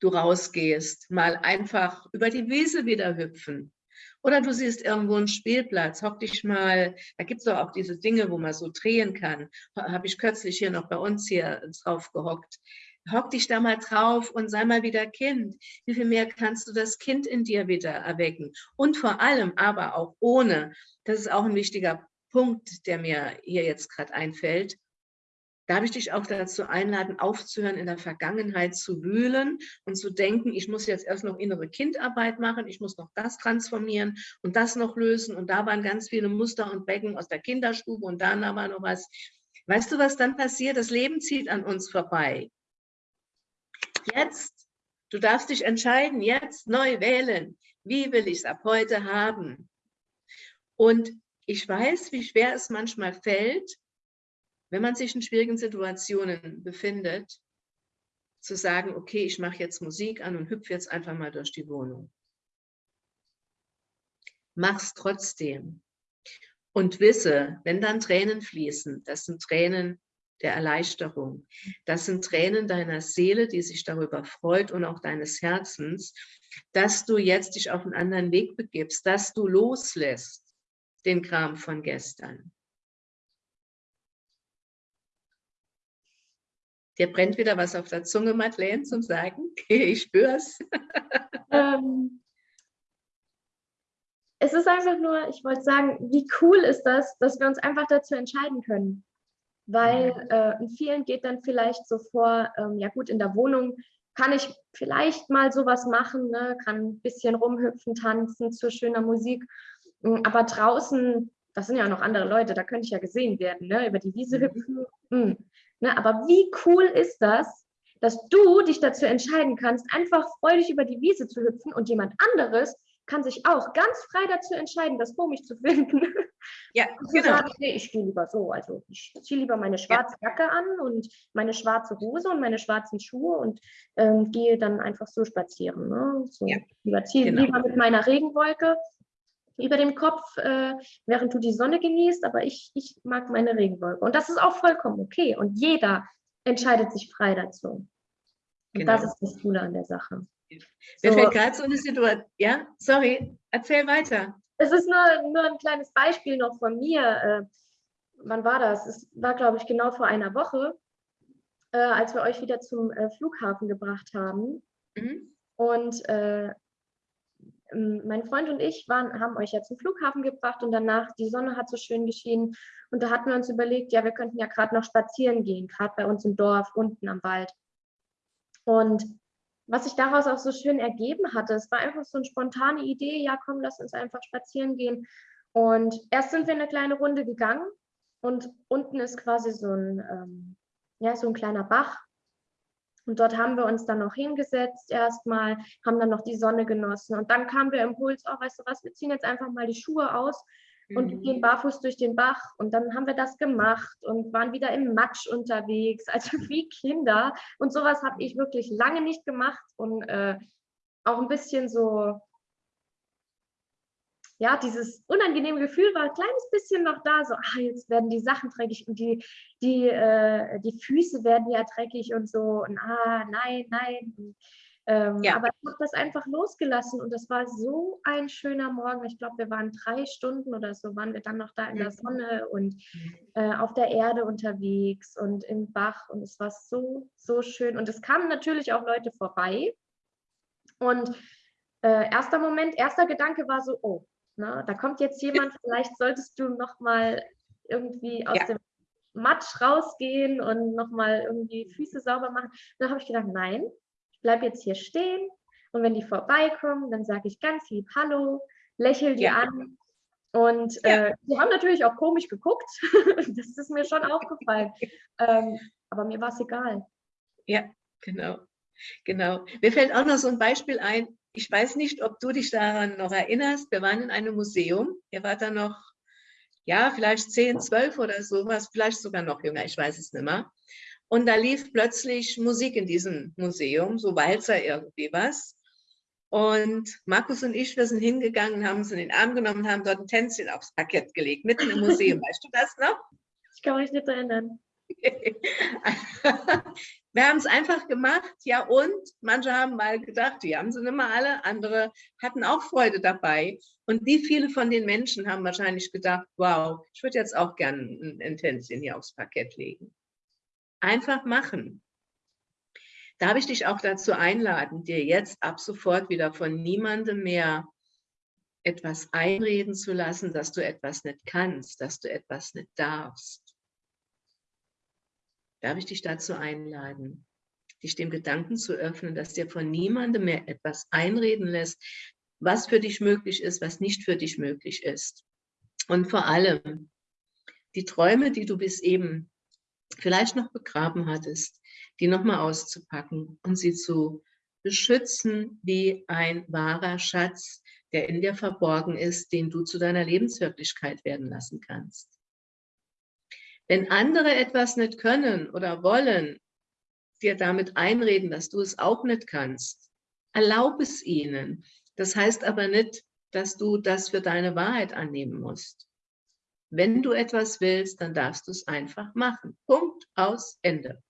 du rausgehst, mal einfach über die Wiese wieder hüpfen. Oder du siehst irgendwo einen Spielplatz, hock dich mal, da gibt es doch auch diese Dinge, wo man so drehen kann. Habe ich kürzlich hier noch bei uns hier drauf gehockt hock dich da mal drauf und sei mal wieder Kind. Wie viel mehr kannst du das Kind in dir wieder erwecken? Und vor allem aber auch ohne, das ist auch ein wichtiger Punkt, der mir hier jetzt gerade einfällt, darf ich dich auch dazu einladen, aufzuhören, in der Vergangenheit zu wühlen und zu denken, ich muss jetzt erst noch innere Kindarbeit machen, ich muss noch das transformieren und das noch lösen und da waren ganz viele Muster und Becken aus der Kinderstube und da war noch was. Weißt du, was dann passiert? Das Leben zieht an uns vorbei. Jetzt, du darfst dich entscheiden, jetzt neu wählen. Wie will ich es ab heute haben? Und ich weiß, wie schwer es manchmal fällt, wenn man sich in schwierigen Situationen befindet, zu sagen, okay, ich mache jetzt Musik an und hüpfe jetzt einfach mal durch die Wohnung. Mach's trotzdem. Und wisse, wenn dann Tränen fließen, das sind Tränen der Erleichterung. Das sind Tränen deiner Seele, die sich darüber freut und auch deines Herzens, dass du jetzt dich auf einen anderen Weg begibst, dass du loslässt den Kram von gestern. Dir brennt wieder was auf der Zunge, Madeleine, zum Sagen. [laughs] Ich spür's. Ähm, es ist einfach nur, ich wollte sagen, wie cool ist das, dass wir uns einfach dazu entscheiden können weil äh, in vielen geht dann vielleicht so vor, ähm, ja gut, in der Wohnung kann ich vielleicht mal sowas machen, ne? kann ein bisschen rumhüpfen, tanzen zu schöner Musik, hm, aber draußen, das sind ja noch andere Leute, da könnte ich ja gesehen werden, ne? über die Wiese mhm. hüpfen. Mhm. Ne? Aber wie cool ist das, dass du dich dazu entscheiden kannst, einfach freudig über die Wiese zu hüpfen und jemand anderes kann sich auch ganz frei dazu entscheiden, das komisch zu finden. [laughs] Ja, genau. Sagen, nee, ich gehe lieber so. Also ich ziehe lieber meine schwarze ja. Jacke an und meine schwarze Hose und meine schwarzen Schuhe und ähm, gehe dann einfach so spazieren. Ne? So, ja. lieber, zieh, genau. lieber mit meiner Regenwolke über dem Kopf, äh, während du die Sonne genießt, aber ich, ich mag meine Regenwolke. Und das ist auch vollkommen okay. Und jeder entscheidet sich frei dazu. Und genau. das ist das Coole an der Sache. Mir so. fällt gerade so eine Situation, ja, sorry, erzähl weiter. Es ist nur, nur ein kleines Beispiel noch von mir. Äh, wann war das? Es war, glaube ich, genau vor einer Woche, äh, als wir euch wieder zum äh, Flughafen gebracht haben. Mhm. Und äh, mein Freund und ich waren, haben euch ja zum Flughafen gebracht und danach, die Sonne hat so schön geschienen. Und da hatten wir uns überlegt, ja, wir könnten ja gerade noch spazieren gehen, gerade bei uns im Dorf, unten am Wald. Und was sich daraus auch so schön ergeben hatte. Es war einfach so eine spontane Idee, ja komm, lass uns einfach spazieren gehen. Und erst sind wir eine kleine Runde gegangen und unten ist quasi so ein, ähm, ja, so ein kleiner Bach. Und dort haben wir uns dann noch hingesetzt erstmal, haben dann noch die Sonne genossen. Und dann kam der Impuls, oh, weißt du was, wir ziehen jetzt einfach mal die Schuhe aus und mhm. gehen barfuß durch den Bach. Und dann haben wir das gemacht und waren wieder im Matsch unterwegs, [laughs] also wie Kinder. Und sowas habe ich wirklich lange nicht gemacht und äh, auch ein bisschen so, ja, dieses unangenehme Gefühl war ein kleines bisschen noch da, so, ah, jetzt werden die Sachen dreckig und die, die, äh, die Füße werden ja dreckig und so, und ah, nein, nein. Ähm, ja. Aber ich habe das einfach losgelassen und das war so ein schöner Morgen. Ich glaube, wir waren drei Stunden oder so, waren wir dann noch da in der. Sonne und mhm. äh, auf der Erde unterwegs und im Bach und es war so, so schön. Und es kamen natürlich auch Leute vorbei. Und äh, erster Moment, erster Gedanke war so, oh, na, da kommt jetzt jemand, vielleicht solltest du noch mal irgendwie aus ja. dem Matsch rausgehen und noch mal irgendwie Füße sauber machen. Und dann habe ich gedacht, nein, ich bleibe jetzt hier stehen und wenn die vorbeikommen, dann sage ich ganz lieb Hallo, lächel die ja. an. Und ja. äh, die haben natürlich auch komisch geguckt. [laughs] das ist mir schon aufgefallen. Ähm, aber mir war es egal. Ja, genau. Genau. Mir fällt auch noch so ein Beispiel ein. Ich weiß nicht, ob du dich daran noch erinnerst. Wir waren in einem Museum. Ihr wart da noch, ja, vielleicht 10, 12 oder sowas, vielleicht sogar noch jünger, ich weiß es nicht mehr. Und da lief plötzlich Musik in diesem Museum, so Walzer irgendwie was. Und Markus und ich, wir sind hingegangen, haben uns in den Arm genommen, haben dort ein Tänzchen aufs Parkett gelegt, mitten im Museum. [laughs] Weißt du das noch? Ich kann mich nicht erinnern. [laughs] wir haben es einfach gemacht, ja und manche haben mal gedacht, die haben sie nicht mal alle, andere hatten auch Freude dabei. Und wie viele von den Menschen haben wahrscheinlich gedacht, wow, ich würde jetzt auch gerne ein, ein Tänzchen hier aufs Parkett legen. Einfach machen. Darf ich dich auch dazu einladen, dir jetzt ab sofort wieder von niemandem mehr etwas einreden zu lassen, dass du etwas nicht kannst, dass du etwas nicht darfst. Darf ich dich dazu einladen, dich dem Gedanken zu öffnen, dass dir von niemandem mehr etwas einreden lässt, was für dich möglich ist, was nicht für dich möglich ist. Und vor allem die Träume, die du bis eben vielleicht noch begraben hattest, die nochmal auszupacken und sie zu beschützen wie ein wahrer Schatz, der in dir verborgen ist, den du zu deiner Lebenswirklichkeit werden lassen kannst. Wenn andere etwas nicht können oder wollen, dir damit einreden, dass du es auch nicht kannst, erlaub es ihnen. Das heißt aber nicht, dass du das für deine Wahrheit annehmen musst. Wenn du etwas willst, dann darfst du es einfach machen. Punkt, aus, Ende.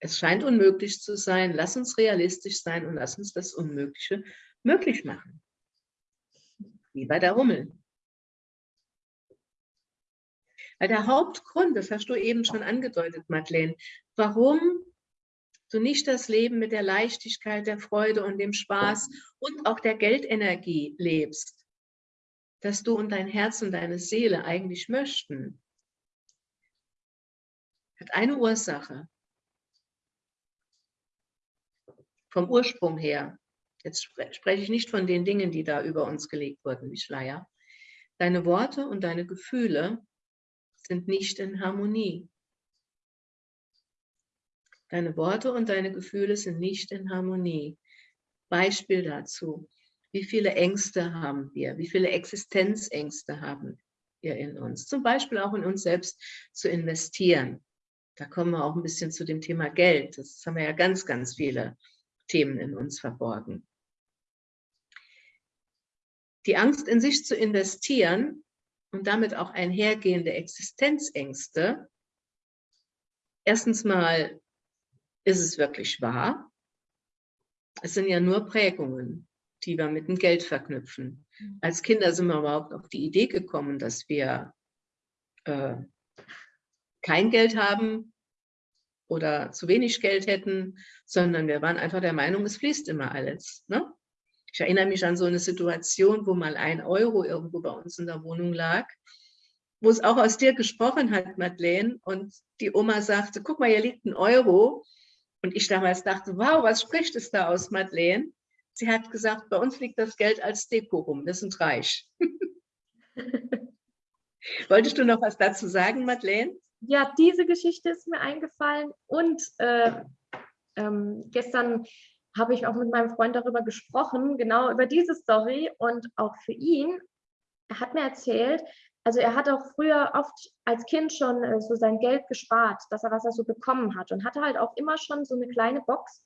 Es scheint unmöglich zu sein. Lass uns realistisch sein und lass uns das Unmögliche möglich machen. Wie bei der Hummel. Weil der Hauptgrund, das hast du eben schon angedeutet, Madeleine, warum du nicht das Leben mit der Leichtigkeit, der Freude und dem Spaß und auch der Geldenergie lebst, dass du und dein Herz und deine Seele eigentlich möchten, hat eine Ursache. Vom Ursprung her. Jetzt spreche ich nicht von den Dingen, die da über uns gelegt wurden, wie Schleier. Deine Worte und deine Gefühle sind nicht in Harmonie. Deine Worte und deine Gefühle sind nicht in Harmonie. Beispiel dazu. Wie viele Ängste haben wir? Wie viele Existenzängste haben wir in uns? Zum Beispiel auch in uns selbst zu investieren. Da kommen wir auch ein bisschen zu dem Thema Geld. Das haben wir ja ganz, ganz viele Themen in uns verborgen. Die Angst in sich zu investieren und damit auch einhergehende Existenzängste. Erstens mal ist es wirklich wahr? Es sind ja nur Prägungen, die wir mit dem Geld verknüpfen. Mhm. Als Kinder sind wir überhaupt auf die Idee gekommen, dass wir äh, kein Geld haben oder zu wenig Geld hätten, sondern wir waren einfach der Meinung, es fließt immer alles. Ne? Ich erinnere mich an so eine Situation, wo mal ein Euro irgendwo bei uns in der Wohnung lag wo es auch aus dir gesprochen hat, Madeleine, und die Oma sagte, guck mal, hier liegt ein Euro. Und ich damals dachte, wow, was spricht es da aus, Madeleine? Sie hat gesagt, bei uns liegt das Geld als Deko rum, wir sind reich. [laughs] Wolltest du noch was dazu sagen, Madeleine? Ja, diese Geschichte ist mir eingefallen und äh, ähm, gestern habe ich auch mit meinem Freund darüber gesprochen, genau über diese Story und auch für ihn. Er hat mir erzählt, also er hat auch früher oft als Kind schon äh, so sein Geld gespart, dass er was er so bekommen hat und hatte halt auch immer schon so eine kleine Box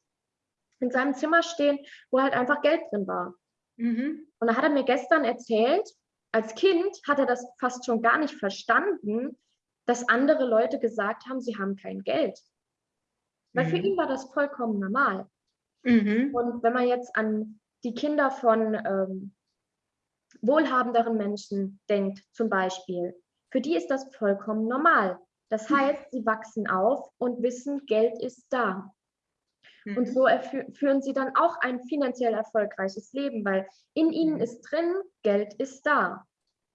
in seinem Zimmer stehen, wo halt einfach Geld drin war. Mhm. Und da hat er mir gestern erzählt, als Kind hat er das fast schon gar nicht verstanden, dass andere Leute gesagt haben, sie haben kein Geld. Weil mhm. für ihn war das vollkommen normal. Mhm. Und wenn man jetzt an die Kinder von ähm, wohlhabenderen Menschen denkt, zum Beispiel, für die ist das vollkommen normal. Das heißt, sie wachsen auf und wissen, Geld ist da. Und mhm. so führen sie dann auch ein finanziell erfolgreiches Leben, weil in ihnen mhm. ist drin, Geld ist da.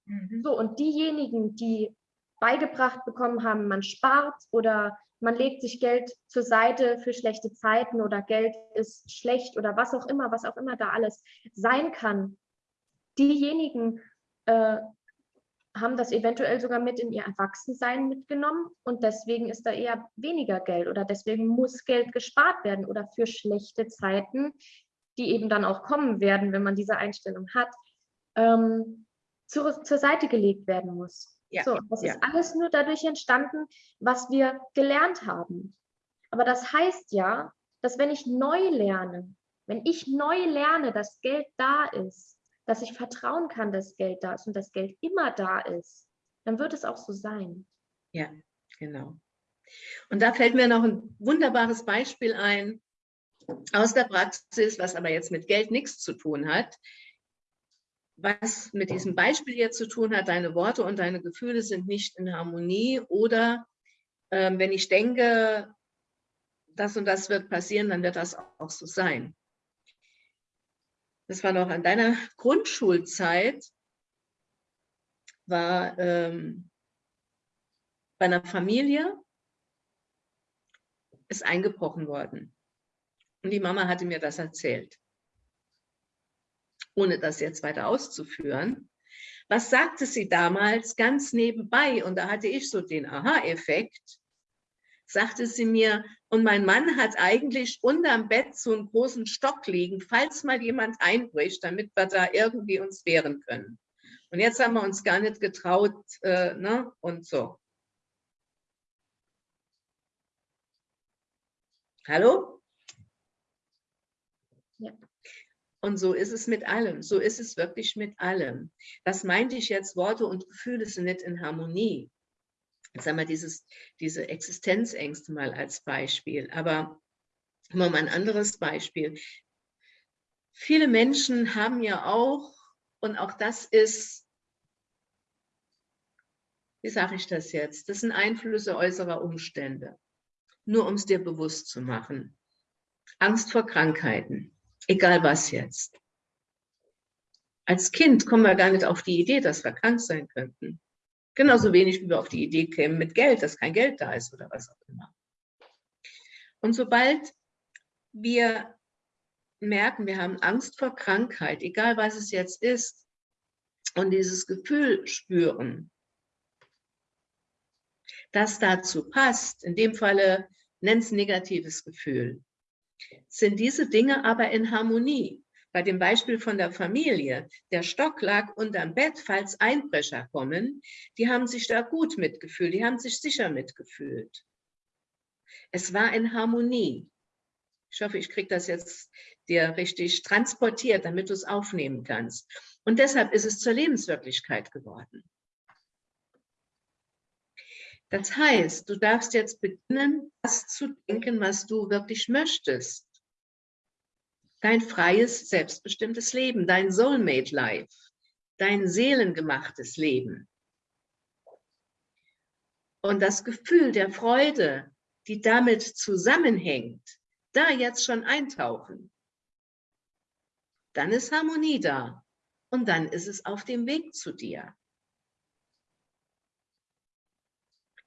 Mhm. So, und diejenigen, die beigebracht bekommen haben, man spart oder man legt sich Geld zur Seite für schlechte Zeiten oder Geld ist schlecht oder was auch immer, was auch immer da alles sein kann. Diejenigen äh, haben das eventuell sogar mit in ihr Erwachsensein mitgenommen und deswegen ist da eher weniger Geld oder deswegen muss Geld gespart werden oder für schlechte Zeiten, die eben dann auch kommen werden, wenn man diese Einstellung hat, ähm, zur, zur Seite gelegt werden muss. Ja. So, das ja. ist alles nur dadurch entstanden, was wir gelernt haben. Aber das heißt ja, dass wenn ich neu lerne, wenn ich neu lerne, dass Geld da ist, dass ich vertrauen kann, dass Geld da ist und dass Geld immer da ist, dann wird es auch so sein. Ja, genau. Und da fällt mir noch ein wunderbares Beispiel ein aus der Praxis, was aber jetzt mit Geld nichts zu tun hat. Was mit diesem Beispiel jetzt zu tun hat, deine Worte und deine Gefühle sind nicht in Harmonie oder äh, wenn ich denke, das und das wird passieren, dann wird das auch so sein das war noch an deiner Grundschulzeit, war ähm, bei einer Familie, ist eingebrochen worden. Und die Mama hatte mir das erzählt, ohne das jetzt weiter auszuführen. Was sagte sie damals ganz nebenbei? Und da hatte ich so den Aha-Effekt sagte sie mir, und mein Mann hat eigentlich unterm Bett so einen großen Stock liegen, falls mal jemand einbricht, damit wir da irgendwie uns wehren können. Und jetzt haben wir uns gar nicht getraut äh, ne? und so. Hallo? Ja. Und so ist es mit allem. So ist es wirklich mit allem. Das meinte ich jetzt, Worte und Gefühle sind nicht in Harmonie jetzt haben wir dieses, diese Existenzängste mal als Beispiel. Aber mal ein anderes Beispiel. Viele Menschen haben ja auch, und auch das ist, wie sage ich das jetzt, das sind Einflüsse äußerer Umstände. Nur um es dir bewusst zu machen. Angst vor Krankheiten, egal was jetzt. Als Kind kommen wir gar nicht auf die Idee, dass wir krank sein könnten. Genauso wenig, wie wir auf die Idee kämen mit Geld, dass kein Geld da ist oder was auch immer. Und sobald wir merken, wir haben Angst vor Krankheit, egal was es jetzt ist, und dieses Gefühl spüren, das dazu passt, in dem Falle nennt es negatives Gefühl, sind diese Dinge aber in Harmonie. Bei dem Beispiel von der Familie, der Stock lag unterm Bett, falls Einbrecher kommen, die haben sich da gut mitgefühlt, die haben sich sicher mitgefühlt. Es war in Harmonie. Ich hoffe, ich kriege das jetzt dir richtig transportiert, damit du es aufnehmen kannst. Und deshalb ist es zur Lebenswirklichkeit geworden. Das heißt, du darfst jetzt beginnen, das zu denken, was du wirklich möchtest dein freies, selbstbestimmtes Leben, dein Soulmate-Life, dein seelengemachtes Leben. Und das Gefühl der Freude, die damit zusammenhängt, da jetzt schon eintauchen, dann ist Harmonie da und dann ist es auf dem Weg zu dir.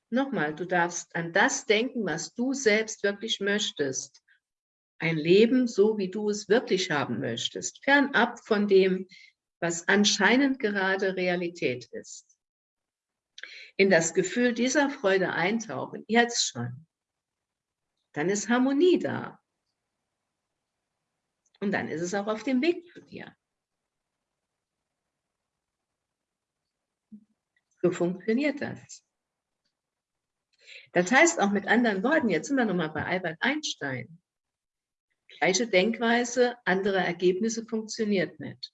Nochmal, du darfst an das denken, was du selbst wirklich möchtest ein Leben, so wie du es wirklich haben möchtest, fernab von dem, was anscheinend gerade Realität ist. In das Gefühl dieser Freude eintauchen, jetzt schon. Dann ist Harmonie da. Und dann ist es auch auf dem Weg zu dir. So funktioniert das. Das heißt auch mit anderen Worten, jetzt sind wir nochmal bei Albert Einstein. Gleiche Denkweise, andere Ergebnisse funktioniert nicht.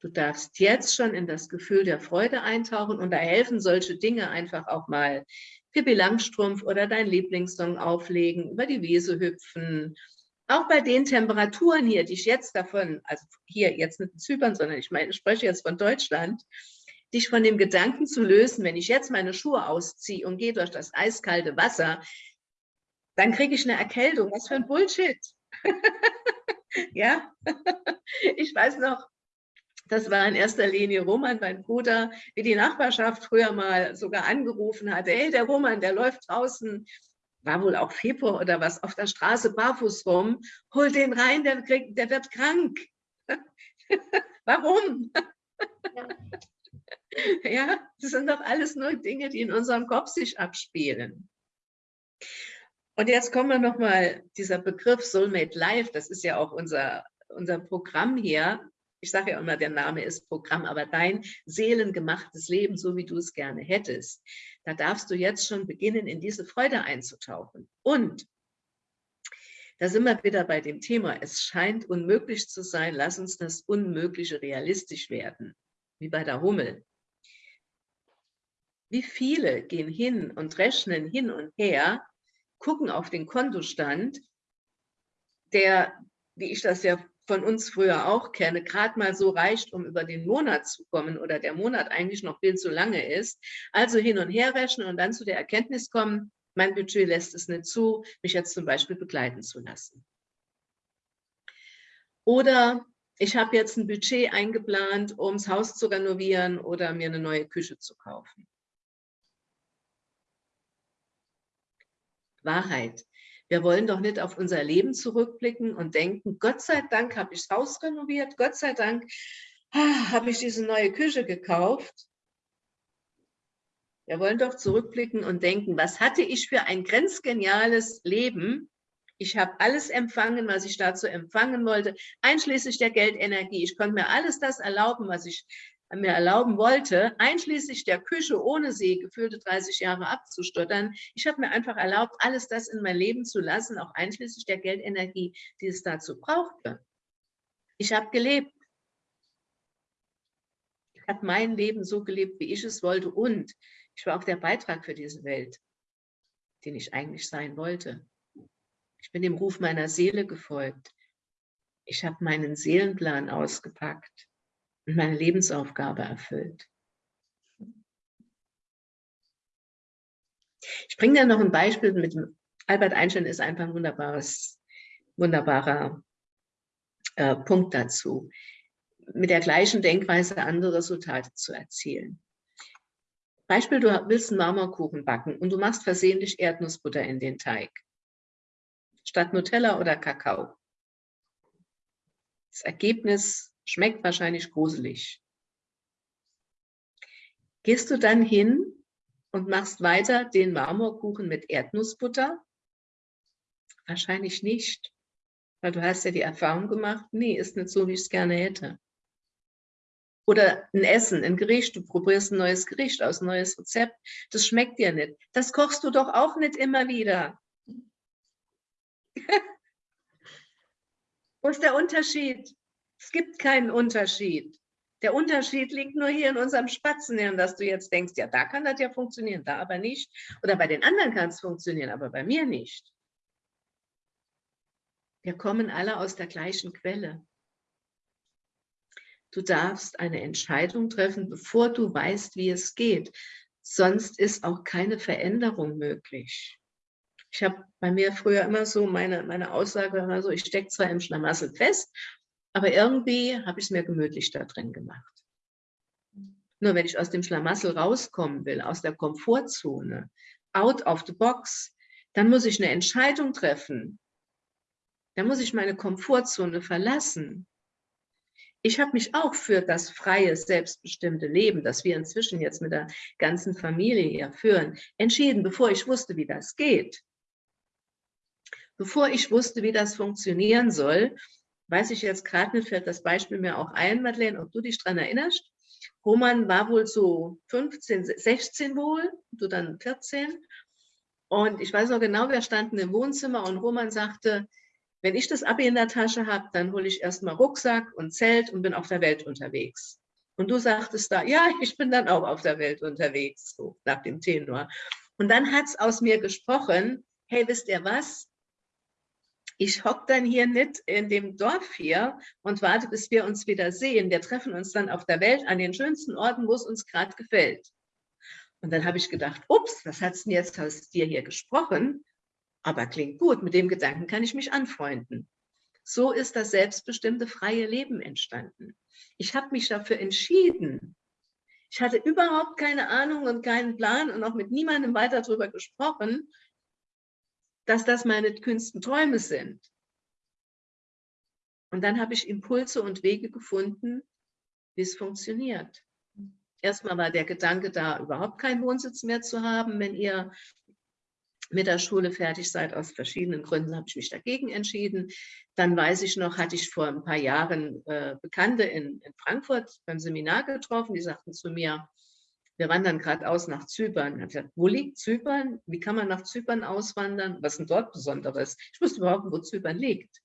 Du darfst jetzt schon in das Gefühl der Freude eintauchen und da helfen solche Dinge einfach auch mal Pippi Langstrumpf oder dein Lieblingssong auflegen, über die Wiese hüpfen. Auch bei den Temperaturen hier, die ich jetzt davon, also hier jetzt nicht in Zypern, sondern ich meine, ich spreche jetzt von Deutschland, dich von dem Gedanken zu lösen, wenn ich jetzt meine Schuhe ausziehe und gehe durch das eiskalte Wasser, dann kriege ich eine Erkältung. Was für ein Bullshit. [laughs] ja, [laughs] ich weiß noch, das war in erster Linie Roman, mein Bruder, wie die Nachbarschaft früher mal sogar angerufen hatte, hey, der Roman, der läuft draußen, war wohl auch Februar oder was, auf der Straße barfuß rum, hol den rein, der, kriegt, der wird krank. [laughs] Warum? Ja. ja, das sind doch alles nur Dinge, die in unserem Kopf sich abspielen. Und jetzt kommen wir nochmal, dieser Begriff Soulmate Life, das ist ja auch unser, unser Programm hier. Ich sage ja immer, der Name ist Programm, aber dein seelengemachtes Leben, so wie du es gerne hättest, da darfst du jetzt schon beginnen, in diese Freude einzutauchen. Und da sind wir wieder bei dem Thema, es scheint unmöglich zu sein, lass uns das Unmögliche realistisch werden, wie bei der Hummel. Wie viele gehen hin und rechnen hin und her, gucken auf den Kontostand, der, wie ich das ja von uns früher auch kenne, gerade mal so reicht, um über den Monat zu kommen oder der Monat eigentlich noch viel zu lange ist. Also hin und her rechnen und dann zu der Erkenntnis kommen, mein Budget lässt es nicht zu, mich jetzt zum Beispiel begleiten zu lassen. Oder ich habe jetzt ein Budget eingeplant, um das Haus zu renovieren oder mir eine neue Küche zu kaufen. Wahrheit. Wir wollen doch nicht auf unser Leben zurückblicken und denken, Gott sei Dank habe ich das Haus renoviert, Gott sei Dank ah, habe ich diese neue Küche gekauft. Wir wollen doch zurückblicken und denken, was hatte ich für ein grenzgeniales Leben? Ich habe alles empfangen, was ich dazu empfangen wollte, einschließlich der Geldenergie. Ich konnte mir alles das erlauben, was ich mir erlauben wollte, einschließlich der Küche ohne sie gefühlte 30 Jahre abzustottern. Ich habe mir einfach erlaubt, alles das in mein Leben zu lassen, auch einschließlich der Geldenergie, die es dazu brauchte. Ich habe gelebt. Ich habe mein Leben so gelebt, wie ich es wollte und ich war auch der Beitrag für diese Welt, den ich eigentlich sein wollte. Ich bin dem Ruf meiner Seele gefolgt. Ich habe meinen Seelenplan ausgepackt und meine Lebensaufgabe erfüllt. Ich bringe dir noch ein Beispiel mit Albert Einstein ist einfach ein wunderbares, wunderbarer äh, Punkt dazu, mit der gleichen Denkweise andere Resultate zu erzielen. Beispiel, du willst einen Marmorkuchen backen und du machst versehentlich Erdnussbutter in den Teig. Statt Nutella oder Kakao. Das Ergebnis Schmeckt wahrscheinlich gruselig. Gehst du dann hin und machst weiter den Marmorkuchen mit Erdnussbutter? Wahrscheinlich nicht, weil du hast ja die Erfahrung gemacht, nee, ist nicht so, wie ich es gerne hätte. Oder ein Essen, ein Gericht, du probierst ein neues Gericht aus, ein neues Rezept, das schmeckt dir nicht. Das kochst du doch auch nicht immer wieder. [laughs] Wo ist der Unterschied? Es gibt keinen Unterschied. Der Unterschied liegt nur hier in unserem Spatzenhirn, dass du jetzt denkst, ja, da kann das ja funktionieren, da aber nicht. Oder bei den anderen kann es funktionieren, aber bei mir nicht. Wir kommen alle aus der gleichen Quelle. Du darfst eine Entscheidung treffen, bevor du weißt, wie es geht. Sonst ist auch keine Veränderung möglich. Ich habe bei mir früher immer so, meine, meine Aussage immer so, ich stecke zwar im Schlamassel fest aber irgendwie habe ich es mir gemütlich da drin gemacht. Nur wenn ich aus dem Schlamassel rauskommen will, aus der Komfortzone, out of the box, dann muss ich eine Entscheidung treffen. Dann muss ich meine Komfortzone verlassen. Ich habe mich auch für das freie, selbstbestimmte Leben, das wir inzwischen jetzt mit der ganzen Familie hier führen, entschieden, bevor ich wusste, wie das geht. Bevor ich wusste, wie das funktionieren soll, weiß ich jetzt gerade nicht, fällt das Beispiel mir auch ein, Madeleine, ob du dich daran erinnerst. Roman war wohl so 15, 16 wohl, du dann 14. Und ich weiß noch genau, wir standen im Wohnzimmer und Roman sagte, wenn ich das Abi in der Tasche habe, dann hole ich erstmal Rucksack und Zelt und bin auf der Welt unterwegs. Und du sagtest da, ja, ich bin dann auch auf der Welt unterwegs, so nach dem Tenor. Und dann hat es aus mir gesprochen, hey, wisst ihr was? Ich hocke dann hier nicht in dem Dorf hier und warte, bis wir uns wieder sehen. Wir treffen uns dann auf der Welt an den schönsten Orten, wo es uns gerade gefällt. Und dann habe ich gedacht, ups, was hat es denn jetzt aus dir hier gesprochen? Aber klingt gut, mit dem Gedanken kann ich mich anfreunden. So ist das selbstbestimmte freie Leben entstanden. Ich habe mich dafür entschieden. Ich hatte überhaupt keine Ahnung und keinen Plan und auch mit niemandem weiter darüber gesprochen, dass das meine kühnsten Träume sind. Und dann habe ich Impulse und Wege gefunden, wie es funktioniert. Erstmal war der Gedanke da, überhaupt keinen Wohnsitz mehr zu haben, wenn ihr mit der Schule fertig seid. Aus verschiedenen Gründen habe ich mich dagegen entschieden. Dann weiß ich noch, hatte ich vor ein paar Jahren äh, Bekannte in, in Frankfurt beim Seminar getroffen, die sagten zu mir, wir wandern gerade aus nach Zypern. Ich gesagt, wo liegt Zypern? Wie kann man nach Zypern auswandern? Was ist denn dort Besonderes? Ich wusste überhaupt, wo Zypern liegt.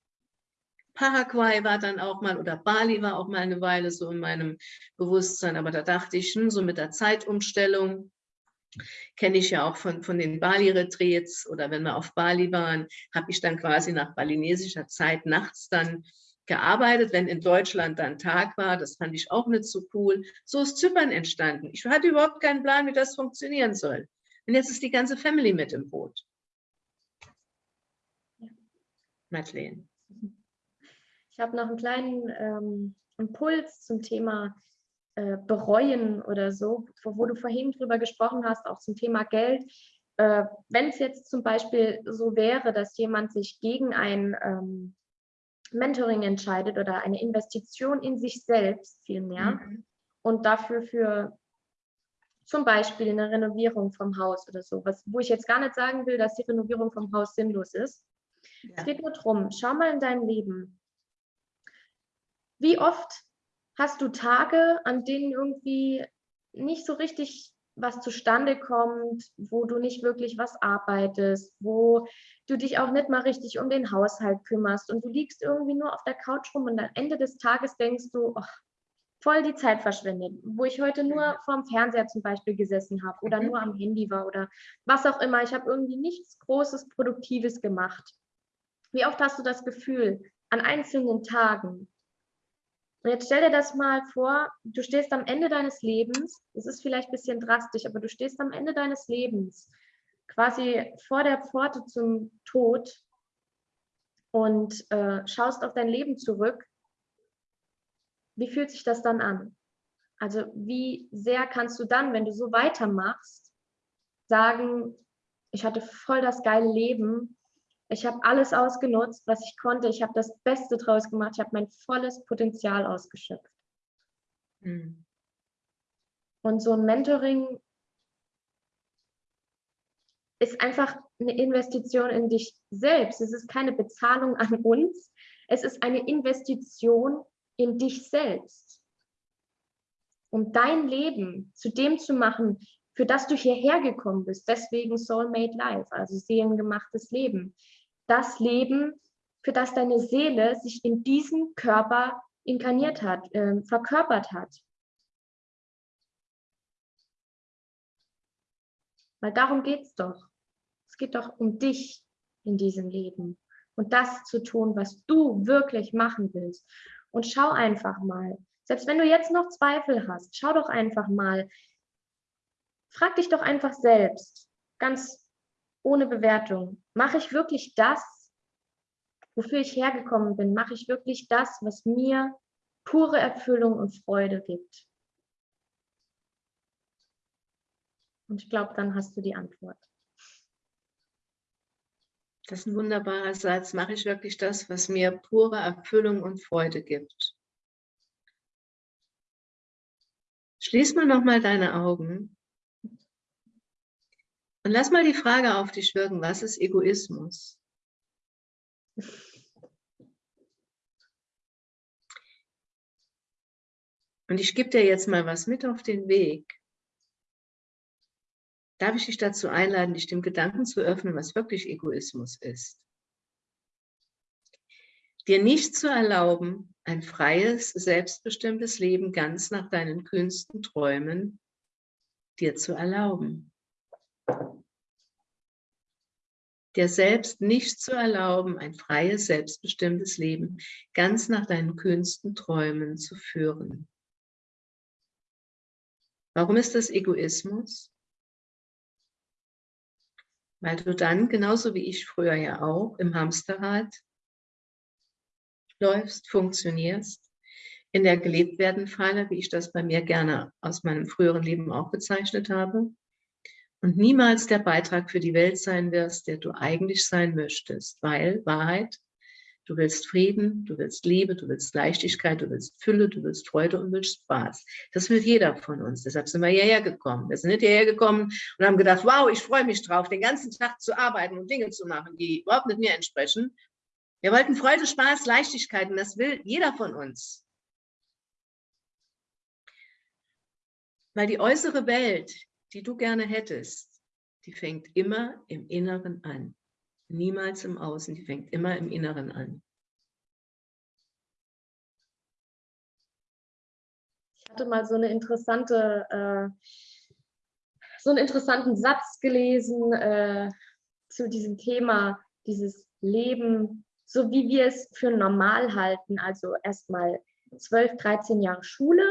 Paraguay war dann auch mal, oder Bali war auch mal eine Weile so in meinem Bewusstsein, aber da dachte ich, hm, so mit der Zeitumstellung, kenne ich ja auch von, von den Bali-Retreats oder wenn wir auf Bali waren, habe ich dann quasi nach balinesischer Zeit nachts dann gearbeitet, wenn in Deutschland dann Tag war. Das fand ich auch nicht so cool. So ist Zypern entstanden. Ich hatte überhaupt keinen Plan, wie das funktionieren soll. Und jetzt ist die ganze Family mit im Boot. Madeleine. Ich habe noch einen kleinen ähm, Impuls zum Thema äh, bereuen oder so, wo du vorhin drüber gesprochen hast, auch zum Thema Geld. Äh, Wenn es jetzt zum Beispiel so wäre, dass jemand sich gegen ein ähm, Mentoring entscheidet oder eine Investition in sich selbst vielmehr mhm. und dafür für zum Beispiel eine Renovierung vom Haus oder so, was, wo ich jetzt gar nicht sagen will, dass die Renovierung vom Haus sinnlos ist. Ja. Es geht nur darum, schau mal in dein Leben. Wie oft hast du Tage, an denen irgendwie nicht so richtig was zustande kommt, wo du nicht wirklich was arbeitest, wo du dich auch nicht mal richtig um den Haushalt kümmerst und du liegst irgendwie nur auf der Couch rum und am Ende des Tages denkst du, oh, voll die Zeit verschwendet, wo ich heute nur mhm. vorm Fernseher zum Beispiel gesessen habe oder mhm. nur am Handy war oder was auch immer. Ich habe irgendwie nichts Großes, Produktives gemacht. Wie oft hast du das Gefühl, an einzelnen Tagen, und jetzt stell dir das mal vor, du stehst am Ende deines Lebens, es ist vielleicht ein bisschen drastisch, aber du stehst am Ende deines Lebens, quasi vor der Pforte zum Tod und äh, schaust auf dein Leben zurück. Wie fühlt sich das dann an? Also wie sehr kannst du dann, wenn du so weitermachst, sagen, ich hatte voll das geile Leben, ich habe alles ausgenutzt, was ich konnte. Ich habe das Beste draus gemacht. Ich habe mein volles Potenzial ausgeschöpft. Mhm. Und so ein Mentoring ist einfach eine Investition in dich selbst. Es ist keine Bezahlung an uns. Es ist eine Investition in dich selbst. Um dein Leben zu dem zu machen, für das du hierher gekommen bist. Deswegen Soulmate Life, also seelengemachtes Leben das Leben, für das deine Seele sich in diesem Körper inkarniert hat, äh, verkörpert hat. Weil darum geht es doch. Es geht doch um dich in diesem Leben und das zu tun, was du wirklich machen willst. Und schau einfach mal, selbst wenn du jetzt noch Zweifel hast, schau doch einfach mal, frag dich doch einfach selbst, ganz ohne Bewertung. Mache ich wirklich das, wofür ich hergekommen bin? Mache ich wirklich das, was mir pure Erfüllung und Freude gibt? Und ich glaube, dann hast du die Antwort. Das ist ein wunderbarer Satz. Mache ich wirklich das, was mir pure Erfüllung und Freude gibt? Schließ mal nochmal deine Augen und lass mal die Frage auf dich wirken, was ist Egoismus? Und ich gebe dir jetzt mal was mit auf den Weg. Darf ich dich dazu einladen, dich dem Gedanken zu öffnen, was wirklich Egoismus ist? Dir nicht zu erlauben, ein freies, selbstbestimmtes Leben ganz nach deinen kühnsten Träumen dir zu erlauben. Dir selbst nicht zu erlauben, ein freies, selbstbestimmtes Leben ganz nach deinen kühnsten Träumen zu führen. Warum ist das Egoismus? Weil du dann, genauso wie ich früher ja auch, im Hamsterrad läufst, funktionierst, in der gelebt werden Falle, wie ich das bei mir gerne aus meinem früheren Leben auch bezeichnet habe, und niemals der Beitrag für die Welt sein wirst, der du eigentlich sein möchtest, weil Wahrheit, du willst Frieden, du willst Liebe, du willst Leichtigkeit, du willst Fülle, du willst Freude und willst Spaß. Das will jeder von uns, deshalb sind wir hierher gekommen. Wir sind nicht hierher gekommen und haben gedacht, wow, ich freue mich drauf, den ganzen Tag zu arbeiten und Dinge zu machen, die überhaupt nicht mir entsprechen. Wir wollten Freude, Spaß, Leichtigkeit und das will jeder von uns. Weil die äußere Welt, die du gerne hättest, die fängt immer im Inneren an. Niemals im Außen, die fängt immer im Inneren an. Ich hatte mal so eine interessante, äh, so einen interessanten Satz gelesen äh, zu diesem Thema, dieses Leben, so wie wir es für normal halten. Also erstmal 12, 13 Jahre Schule,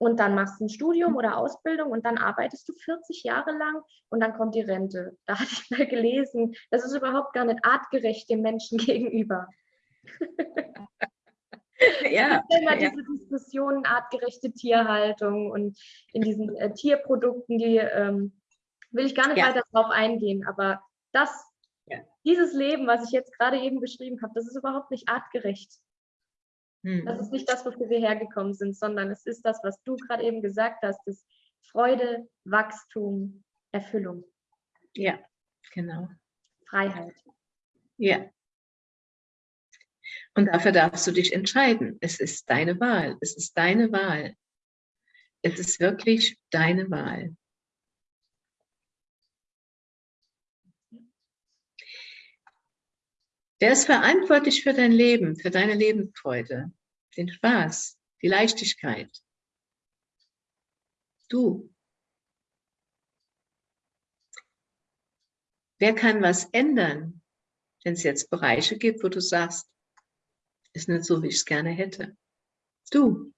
und dann machst du ein Studium oder Ausbildung und dann arbeitest du 40 Jahre lang und dann kommt die Rente. [laughs] Da hatte ich mal gelesen, das ist überhaupt gar nicht artgerecht dem Menschen [laughs] gegenüber. [laughs] ja, immer ja. diese Diskussionen, artgerechte Tierhaltung und in diesen äh, Tierprodukten, die ähm, will ich gar nicht ja. weiter drauf eingehen, aber das, ja. dieses Leben, was ich jetzt gerade eben beschrieben habe, das ist überhaupt nicht artgerecht. Hm. Das ist nicht das, wofür wir hergekommen sind, sondern es ist das, was du gerade eben gesagt hast, das Freude, Wachstum, Erfüllung. Ja, genau. Freiheit. Ja. Und dafür darfst du dich entscheiden. Es ist deine Wahl. Es ist deine Wahl. Es ist wirklich deine Wahl. Wer ist verantwortlich für dein Leben, für deine Lebensfreude, den Spaß, die Leichtigkeit? Du. Wer kann was ändern, wenn es jetzt Bereiche gibt, wo du sagst, ist nicht so, wie ich es gerne hätte? Du.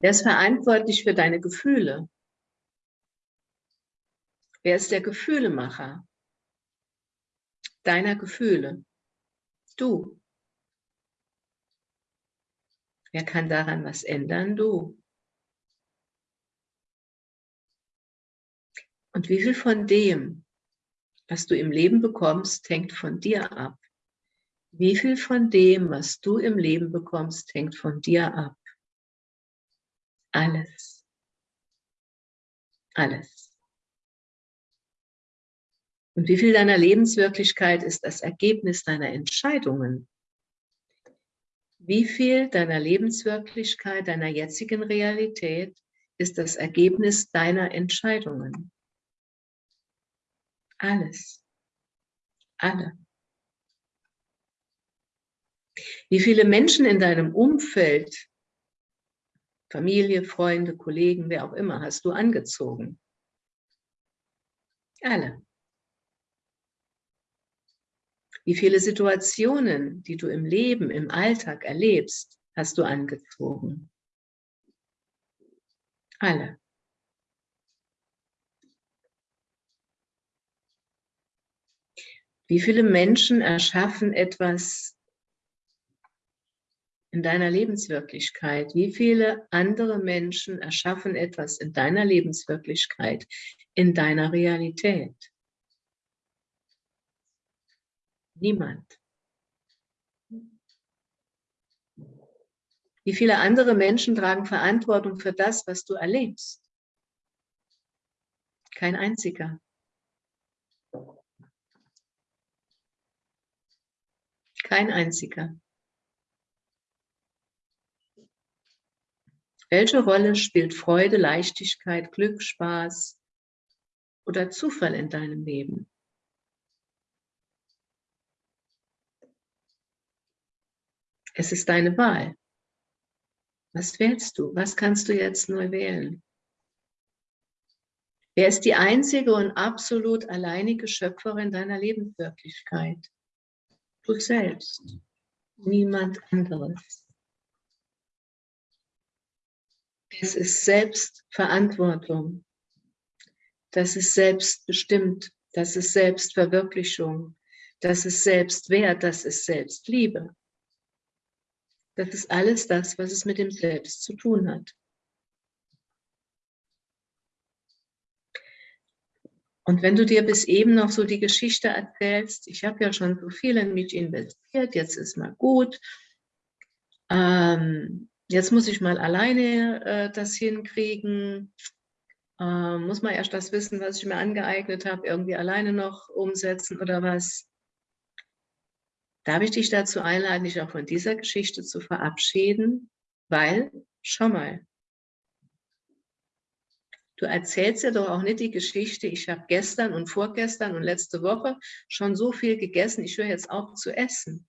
Wer ist verantwortlich für deine Gefühle? Wer ist der Gefühlemacher deiner Gefühle? Du. Wer kann daran was ändern? Du. Und wie viel von dem, was du im Leben bekommst, hängt von dir ab? Wie viel von dem, was du im Leben bekommst, hängt von dir ab? Alles. Alles. Und wie viel deiner Lebenswirklichkeit ist das Ergebnis deiner Entscheidungen? Wie viel deiner Lebenswirklichkeit, deiner jetzigen Realität ist das Ergebnis deiner Entscheidungen? Alles. Alle. Wie viele Menschen in deinem Umfeld, Familie, Freunde, Kollegen, wer auch immer, hast du angezogen? Alle. Wie viele Situationen, die du im Leben, im Alltag erlebst, hast du angezogen? Alle. Wie viele Menschen erschaffen etwas in deiner Lebenswirklichkeit? Wie viele andere Menschen erschaffen etwas in deiner Lebenswirklichkeit, in deiner Realität? Niemand. Wie viele andere Menschen tragen Verantwortung für das, was du erlebst? Kein einziger. Kein einziger. Welche Rolle spielt Freude, Leichtigkeit, Glück, Spaß oder Zufall in deinem Leben? Es ist deine Wahl. Was wählst du? Was kannst du jetzt neu wählen? Wer ist die einzige und absolut alleinige Schöpferin deiner Lebenswirklichkeit? Du selbst, niemand anderes. Es ist Selbstverantwortung. Das ist Selbstbestimmt. Das ist Selbstverwirklichung. Das ist Selbstwert. Das ist Selbstliebe. Das ist alles das, was es mit dem Selbst zu tun hat. Und wenn du dir bis eben noch so die Geschichte erzählst, ich habe ja schon so viel in mich investiert, jetzt ist mal gut, ähm, jetzt muss ich mal alleine äh, das hinkriegen, äh, muss man erst das Wissen, was ich mir angeeignet habe, irgendwie alleine noch umsetzen oder was. Darf ich dich dazu einladen, dich auch von dieser Geschichte zu verabschieden? Weil, schau mal, du erzählst ja doch auch nicht die Geschichte, ich habe gestern und vorgestern und letzte Woche schon so viel gegessen, ich höre jetzt auf zu essen.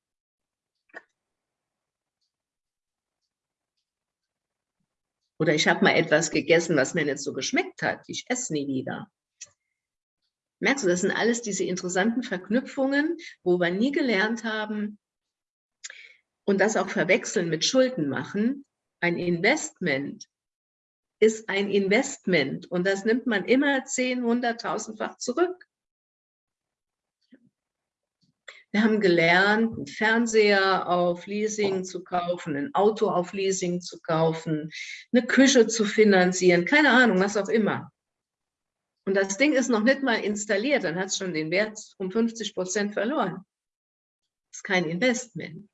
Oder ich habe mal etwas gegessen, was mir nicht so geschmeckt hat. Ich esse nie wieder. Merkst du, das sind alles diese interessanten Verknüpfungen, wo wir nie gelernt haben und das auch verwechseln mit Schulden machen. Ein Investment ist ein Investment und das nimmt man immer 10, 100.000-fach zurück. Wir haben gelernt, einen Fernseher auf Leasing zu kaufen, ein Auto auf Leasing zu kaufen, eine Küche zu finanzieren, keine Ahnung, was auch immer. Und das Ding ist noch nicht mal installiert, dann hat es schon den Wert um 50 Prozent verloren. Das ist kein Investment.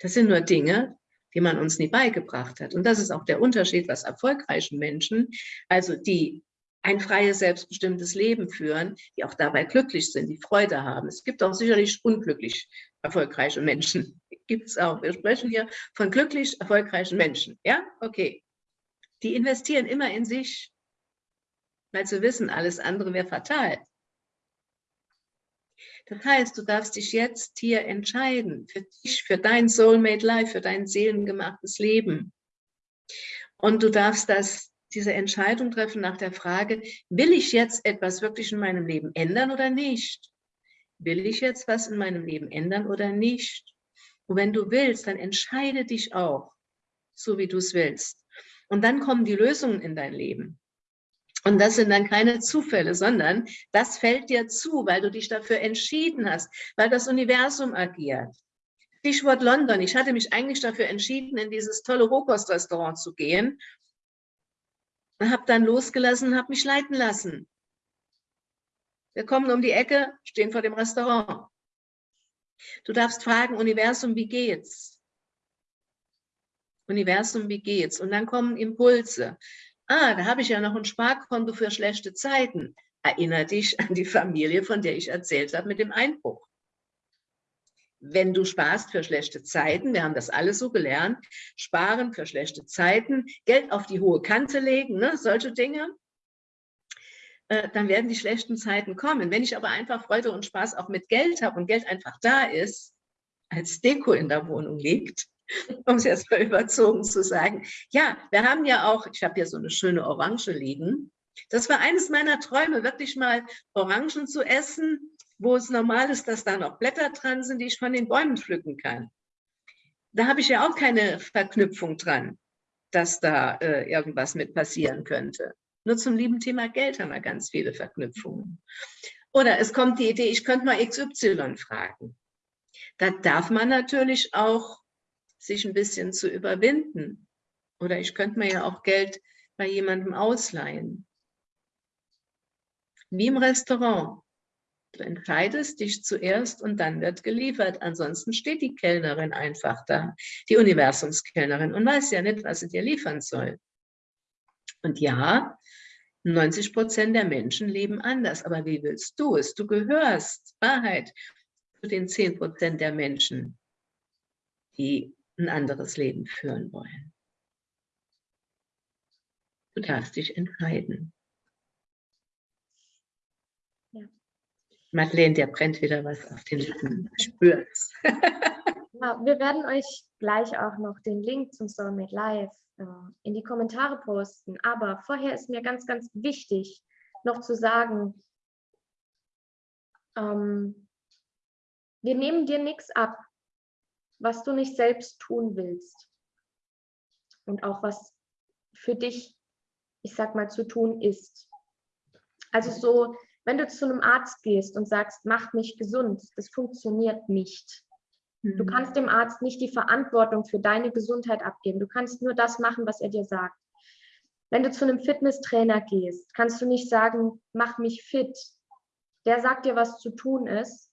Das sind nur Dinge, die man uns nie beigebracht hat. Und das ist auch der Unterschied, was erfolgreichen Menschen, also die ein freies, selbstbestimmtes Leben führen, die auch dabei glücklich sind, die Freude haben. Es gibt auch sicherlich unglücklich erfolgreiche Menschen. [laughs] Gibt es auch. Wir sprechen hier von glücklich erfolgreichen Menschen. Ja, okay. Die investieren immer in sich, weil sie wissen, alles andere wäre fatal. Das heißt, du darfst dich jetzt hier entscheiden, für dich, für dein Soulmate Life, für dein seelengemachtes Leben. Und du darfst das diese Entscheidung treffen nach der Frage, will ich jetzt etwas wirklich in meinem Leben ändern oder nicht? Will ich jetzt was in meinem Leben ändern oder nicht? Und wenn du willst, dann entscheide dich auch, so wie du es willst. Und dann kommen die Lösungen in dein Leben. Und das sind dann keine Zufälle, sondern das fällt dir zu, weil du dich dafür entschieden hast, weil das Universum agiert. Stichwort London. Ich hatte mich eigentlich dafür entschieden, in dieses tolle Rohkostrestaurant zu gehen habe dann losgelassen habe mich leiten lassen. Wir kommen um die Ecke, stehen vor dem Restaurant. Du darfst fragen, Universum, wie geht's? Universum, wie geht's? Und dann kommen Impulse. Ah, da habe ich ja noch ein Sparkonto für schlechte Zeiten. Erinner dich an die Familie, von der ich erzählt habe, mit dem Einbruch wenn du sparst für schlechte Zeiten, wir haben das alles so gelernt, sparen für schlechte Zeiten, Geld auf die hohe Kante legen, ne, solche Dinge, äh, dann werden die schlechten Zeiten kommen. Wenn ich aber einfach Freude und Spaß auch mit Geld habe und Geld einfach da ist, als Deko in der Wohnung liegt, [laughs] um es jetzt mal überzogen zu sagen, ja, wir haben ja auch, ich habe hier so eine schöne Orange liegen, das war eines meiner Träume, wirklich mal Orangen zu essen, wo es normal ist, dass da noch Blätter dran sind, die ich von den Bäumen pflücken kann. Da habe ich ja auch keine Verknüpfung dran, dass da äh, irgendwas mit passieren könnte. Nur zum lieben Thema Geld haben wir ganz viele Verknüpfungen. Oder es kommt die Idee, ich könnte mal XY fragen. Da darf man natürlich auch sich ein bisschen zu überwinden. Oder ich könnte mir ja auch Geld bei jemandem ausleihen. Wie im Restaurant. Du entscheidest dich zuerst und dann wird geliefert. Ansonsten steht die Kellnerin einfach da, die Universumskellnerin, und weiß ja nicht, was sie dir liefern soll. Und ja, 90 Prozent der Menschen leben anders. Aber wie willst du es? Du gehörst, Wahrheit, zu den 10 Prozent der Menschen, die ein anderes Leben führen wollen. Du darfst dich entscheiden. Madeleine, der brennt wieder was auf den Lippen. Es. [laughs] ja, wir werden euch gleich auch noch den Link zum Soulmate Live äh, in die Kommentare posten. Aber vorher ist mir ganz, ganz wichtig, noch zu sagen, ähm, wir nehmen dir nichts ab, was du nicht selbst tun willst. Und auch was für dich, ich sag mal, zu tun ist. Also so, wenn du zu einem Arzt gehst und sagst, mach mich gesund, das funktioniert nicht. Du mhm. kannst dem Arzt nicht die Verantwortung für deine Gesundheit abgeben. Du kannst nur das machen, was er dir sagt. Wenn du zu einem Fitnesstrainer gehst, kannst du nicht sagen, mach mich fit. Der sagt dir, was zu tun ist,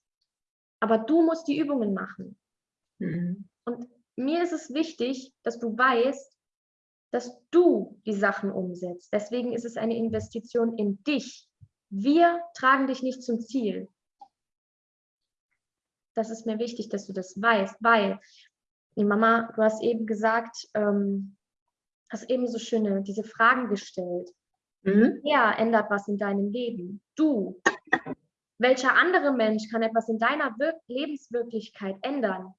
aber du musst die Übungen machen. Mhm. Und mir ist es wichtig, dass du weißt, dass du die Sachen umsetzt. Deswegen ist es eine Investition in dich. Wir tragen dich nicht zum Ziel das ist mir wichtig, dass du das weißt, weil, Mama, du hast eben gesagt, ähm, hast eben so schöne, diese Fragen gestellt. Mhm. Wer ändert was in deinem Leben? Du. Welcher andere Mensch kann etwas in deiner Wir Lebenswirklichkeit ändern?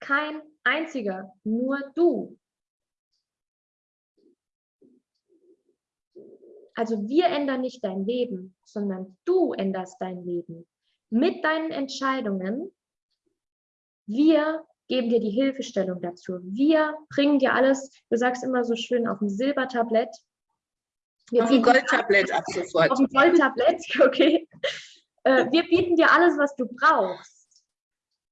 Kein einziger, nur du. Also wir ändern nicht dein Leben, sondern du änderst dein Leben mit deinen Entscheidungen wir geben dir die Hilfestellung dazu. Wir bringen dir alles, du sagst immer so schön, auf dem Silbertablett. Wir auf dem Goldtablett ab sofort. Auf dem Goldtablett, [laughs] okay. Äh, wir bieten dir alles, was du brauchst.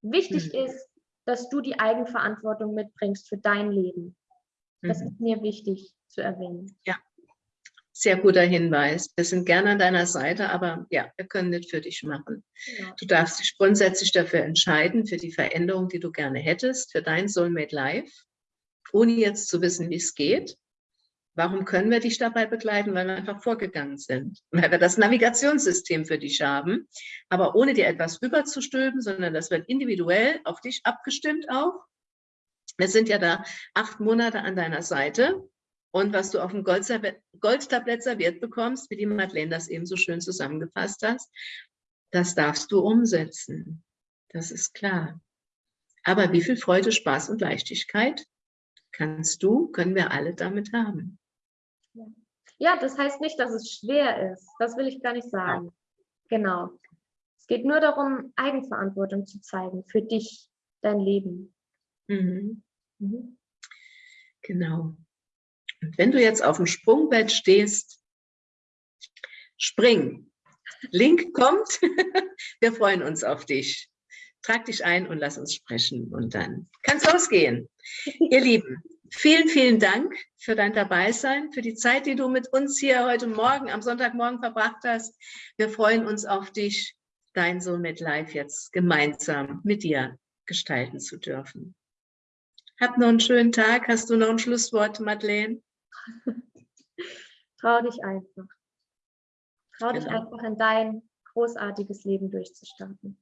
Wichtig mhm. ist, dass du die Eigenverantwortung mitbringst für dein Leben. Das mhm. ist mir wichtig zu erwähnen. Ja, sehr guter Hinweis. Wir sind gerne an deiner Seite, aber ja, wir können nicht für dich machen. Ja. Du darfst dich grundsätzlich dafür entscheiden, für die Veränderung, die du gerne hättest, für dein Soulmate Life, ohne jetzt zu wissen, wie es geht. Warum können wir dich dabei begleiten? Weil wir einfach vorgegangen sind. [laughs] Weil wir das Navigationssystem für dich haben, aber ohne dir etwas rüberzustülpen, sondern das wird individuell auf dich abgestimmt auch. Wir sind ja da acht Monate an deiner Seite und was du auf dem Goldtablett serviert bekommst, wie die Madeleine das eben so schön zusammengefasst hast, das darfst du umsetzen. Das ist klar. Aber wie viel Freude, Spaß und Leichtigkeit kannst du, können wir alle damit haben. Ja, das heißt nicht, dass es schwer ist. Das will ich gar nicht sagen. Genau. Es geht nur darum, Eigenverantwortung zu zeigen für dich, dein Leben. Mhm. Mhm. Genau. Und wenn du jetzt auf dem Sprungbett stehst, spring. Link kommt. [laughs] Wir freuen uns auf dich. Trag dich ein und lass uns sprechen und dann kann es losgehen. Ihr Lieben, vielen, vielen Dank für dein Dabeisein, für die Zeit, die du mit uns hier heute Morgen, am Sonntagmorgen verbracht hast. Wir freuen uns auf dich, dein Sohn mit Live jetzt gemeinsam mit dir gestalten zu dürfen. Hab noch einen schönen Tag. Hast du noch ein Schlusswort, Madeleine? [laughs] Trau dich einfach. Trau genau. dich einfach in dein großartiges Leben durchzustarten.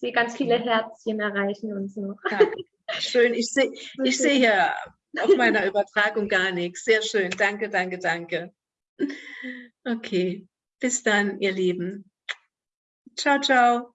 Ich sehe ganz viele Herzchen erreichen uns noch. Ja, schön, ich sehe ich seh hier auf meiner Übertragung gar nichts. Sehr schön, danke, danke, danke. Okay, bis dann, ihr Lieben. Ciao, ciao.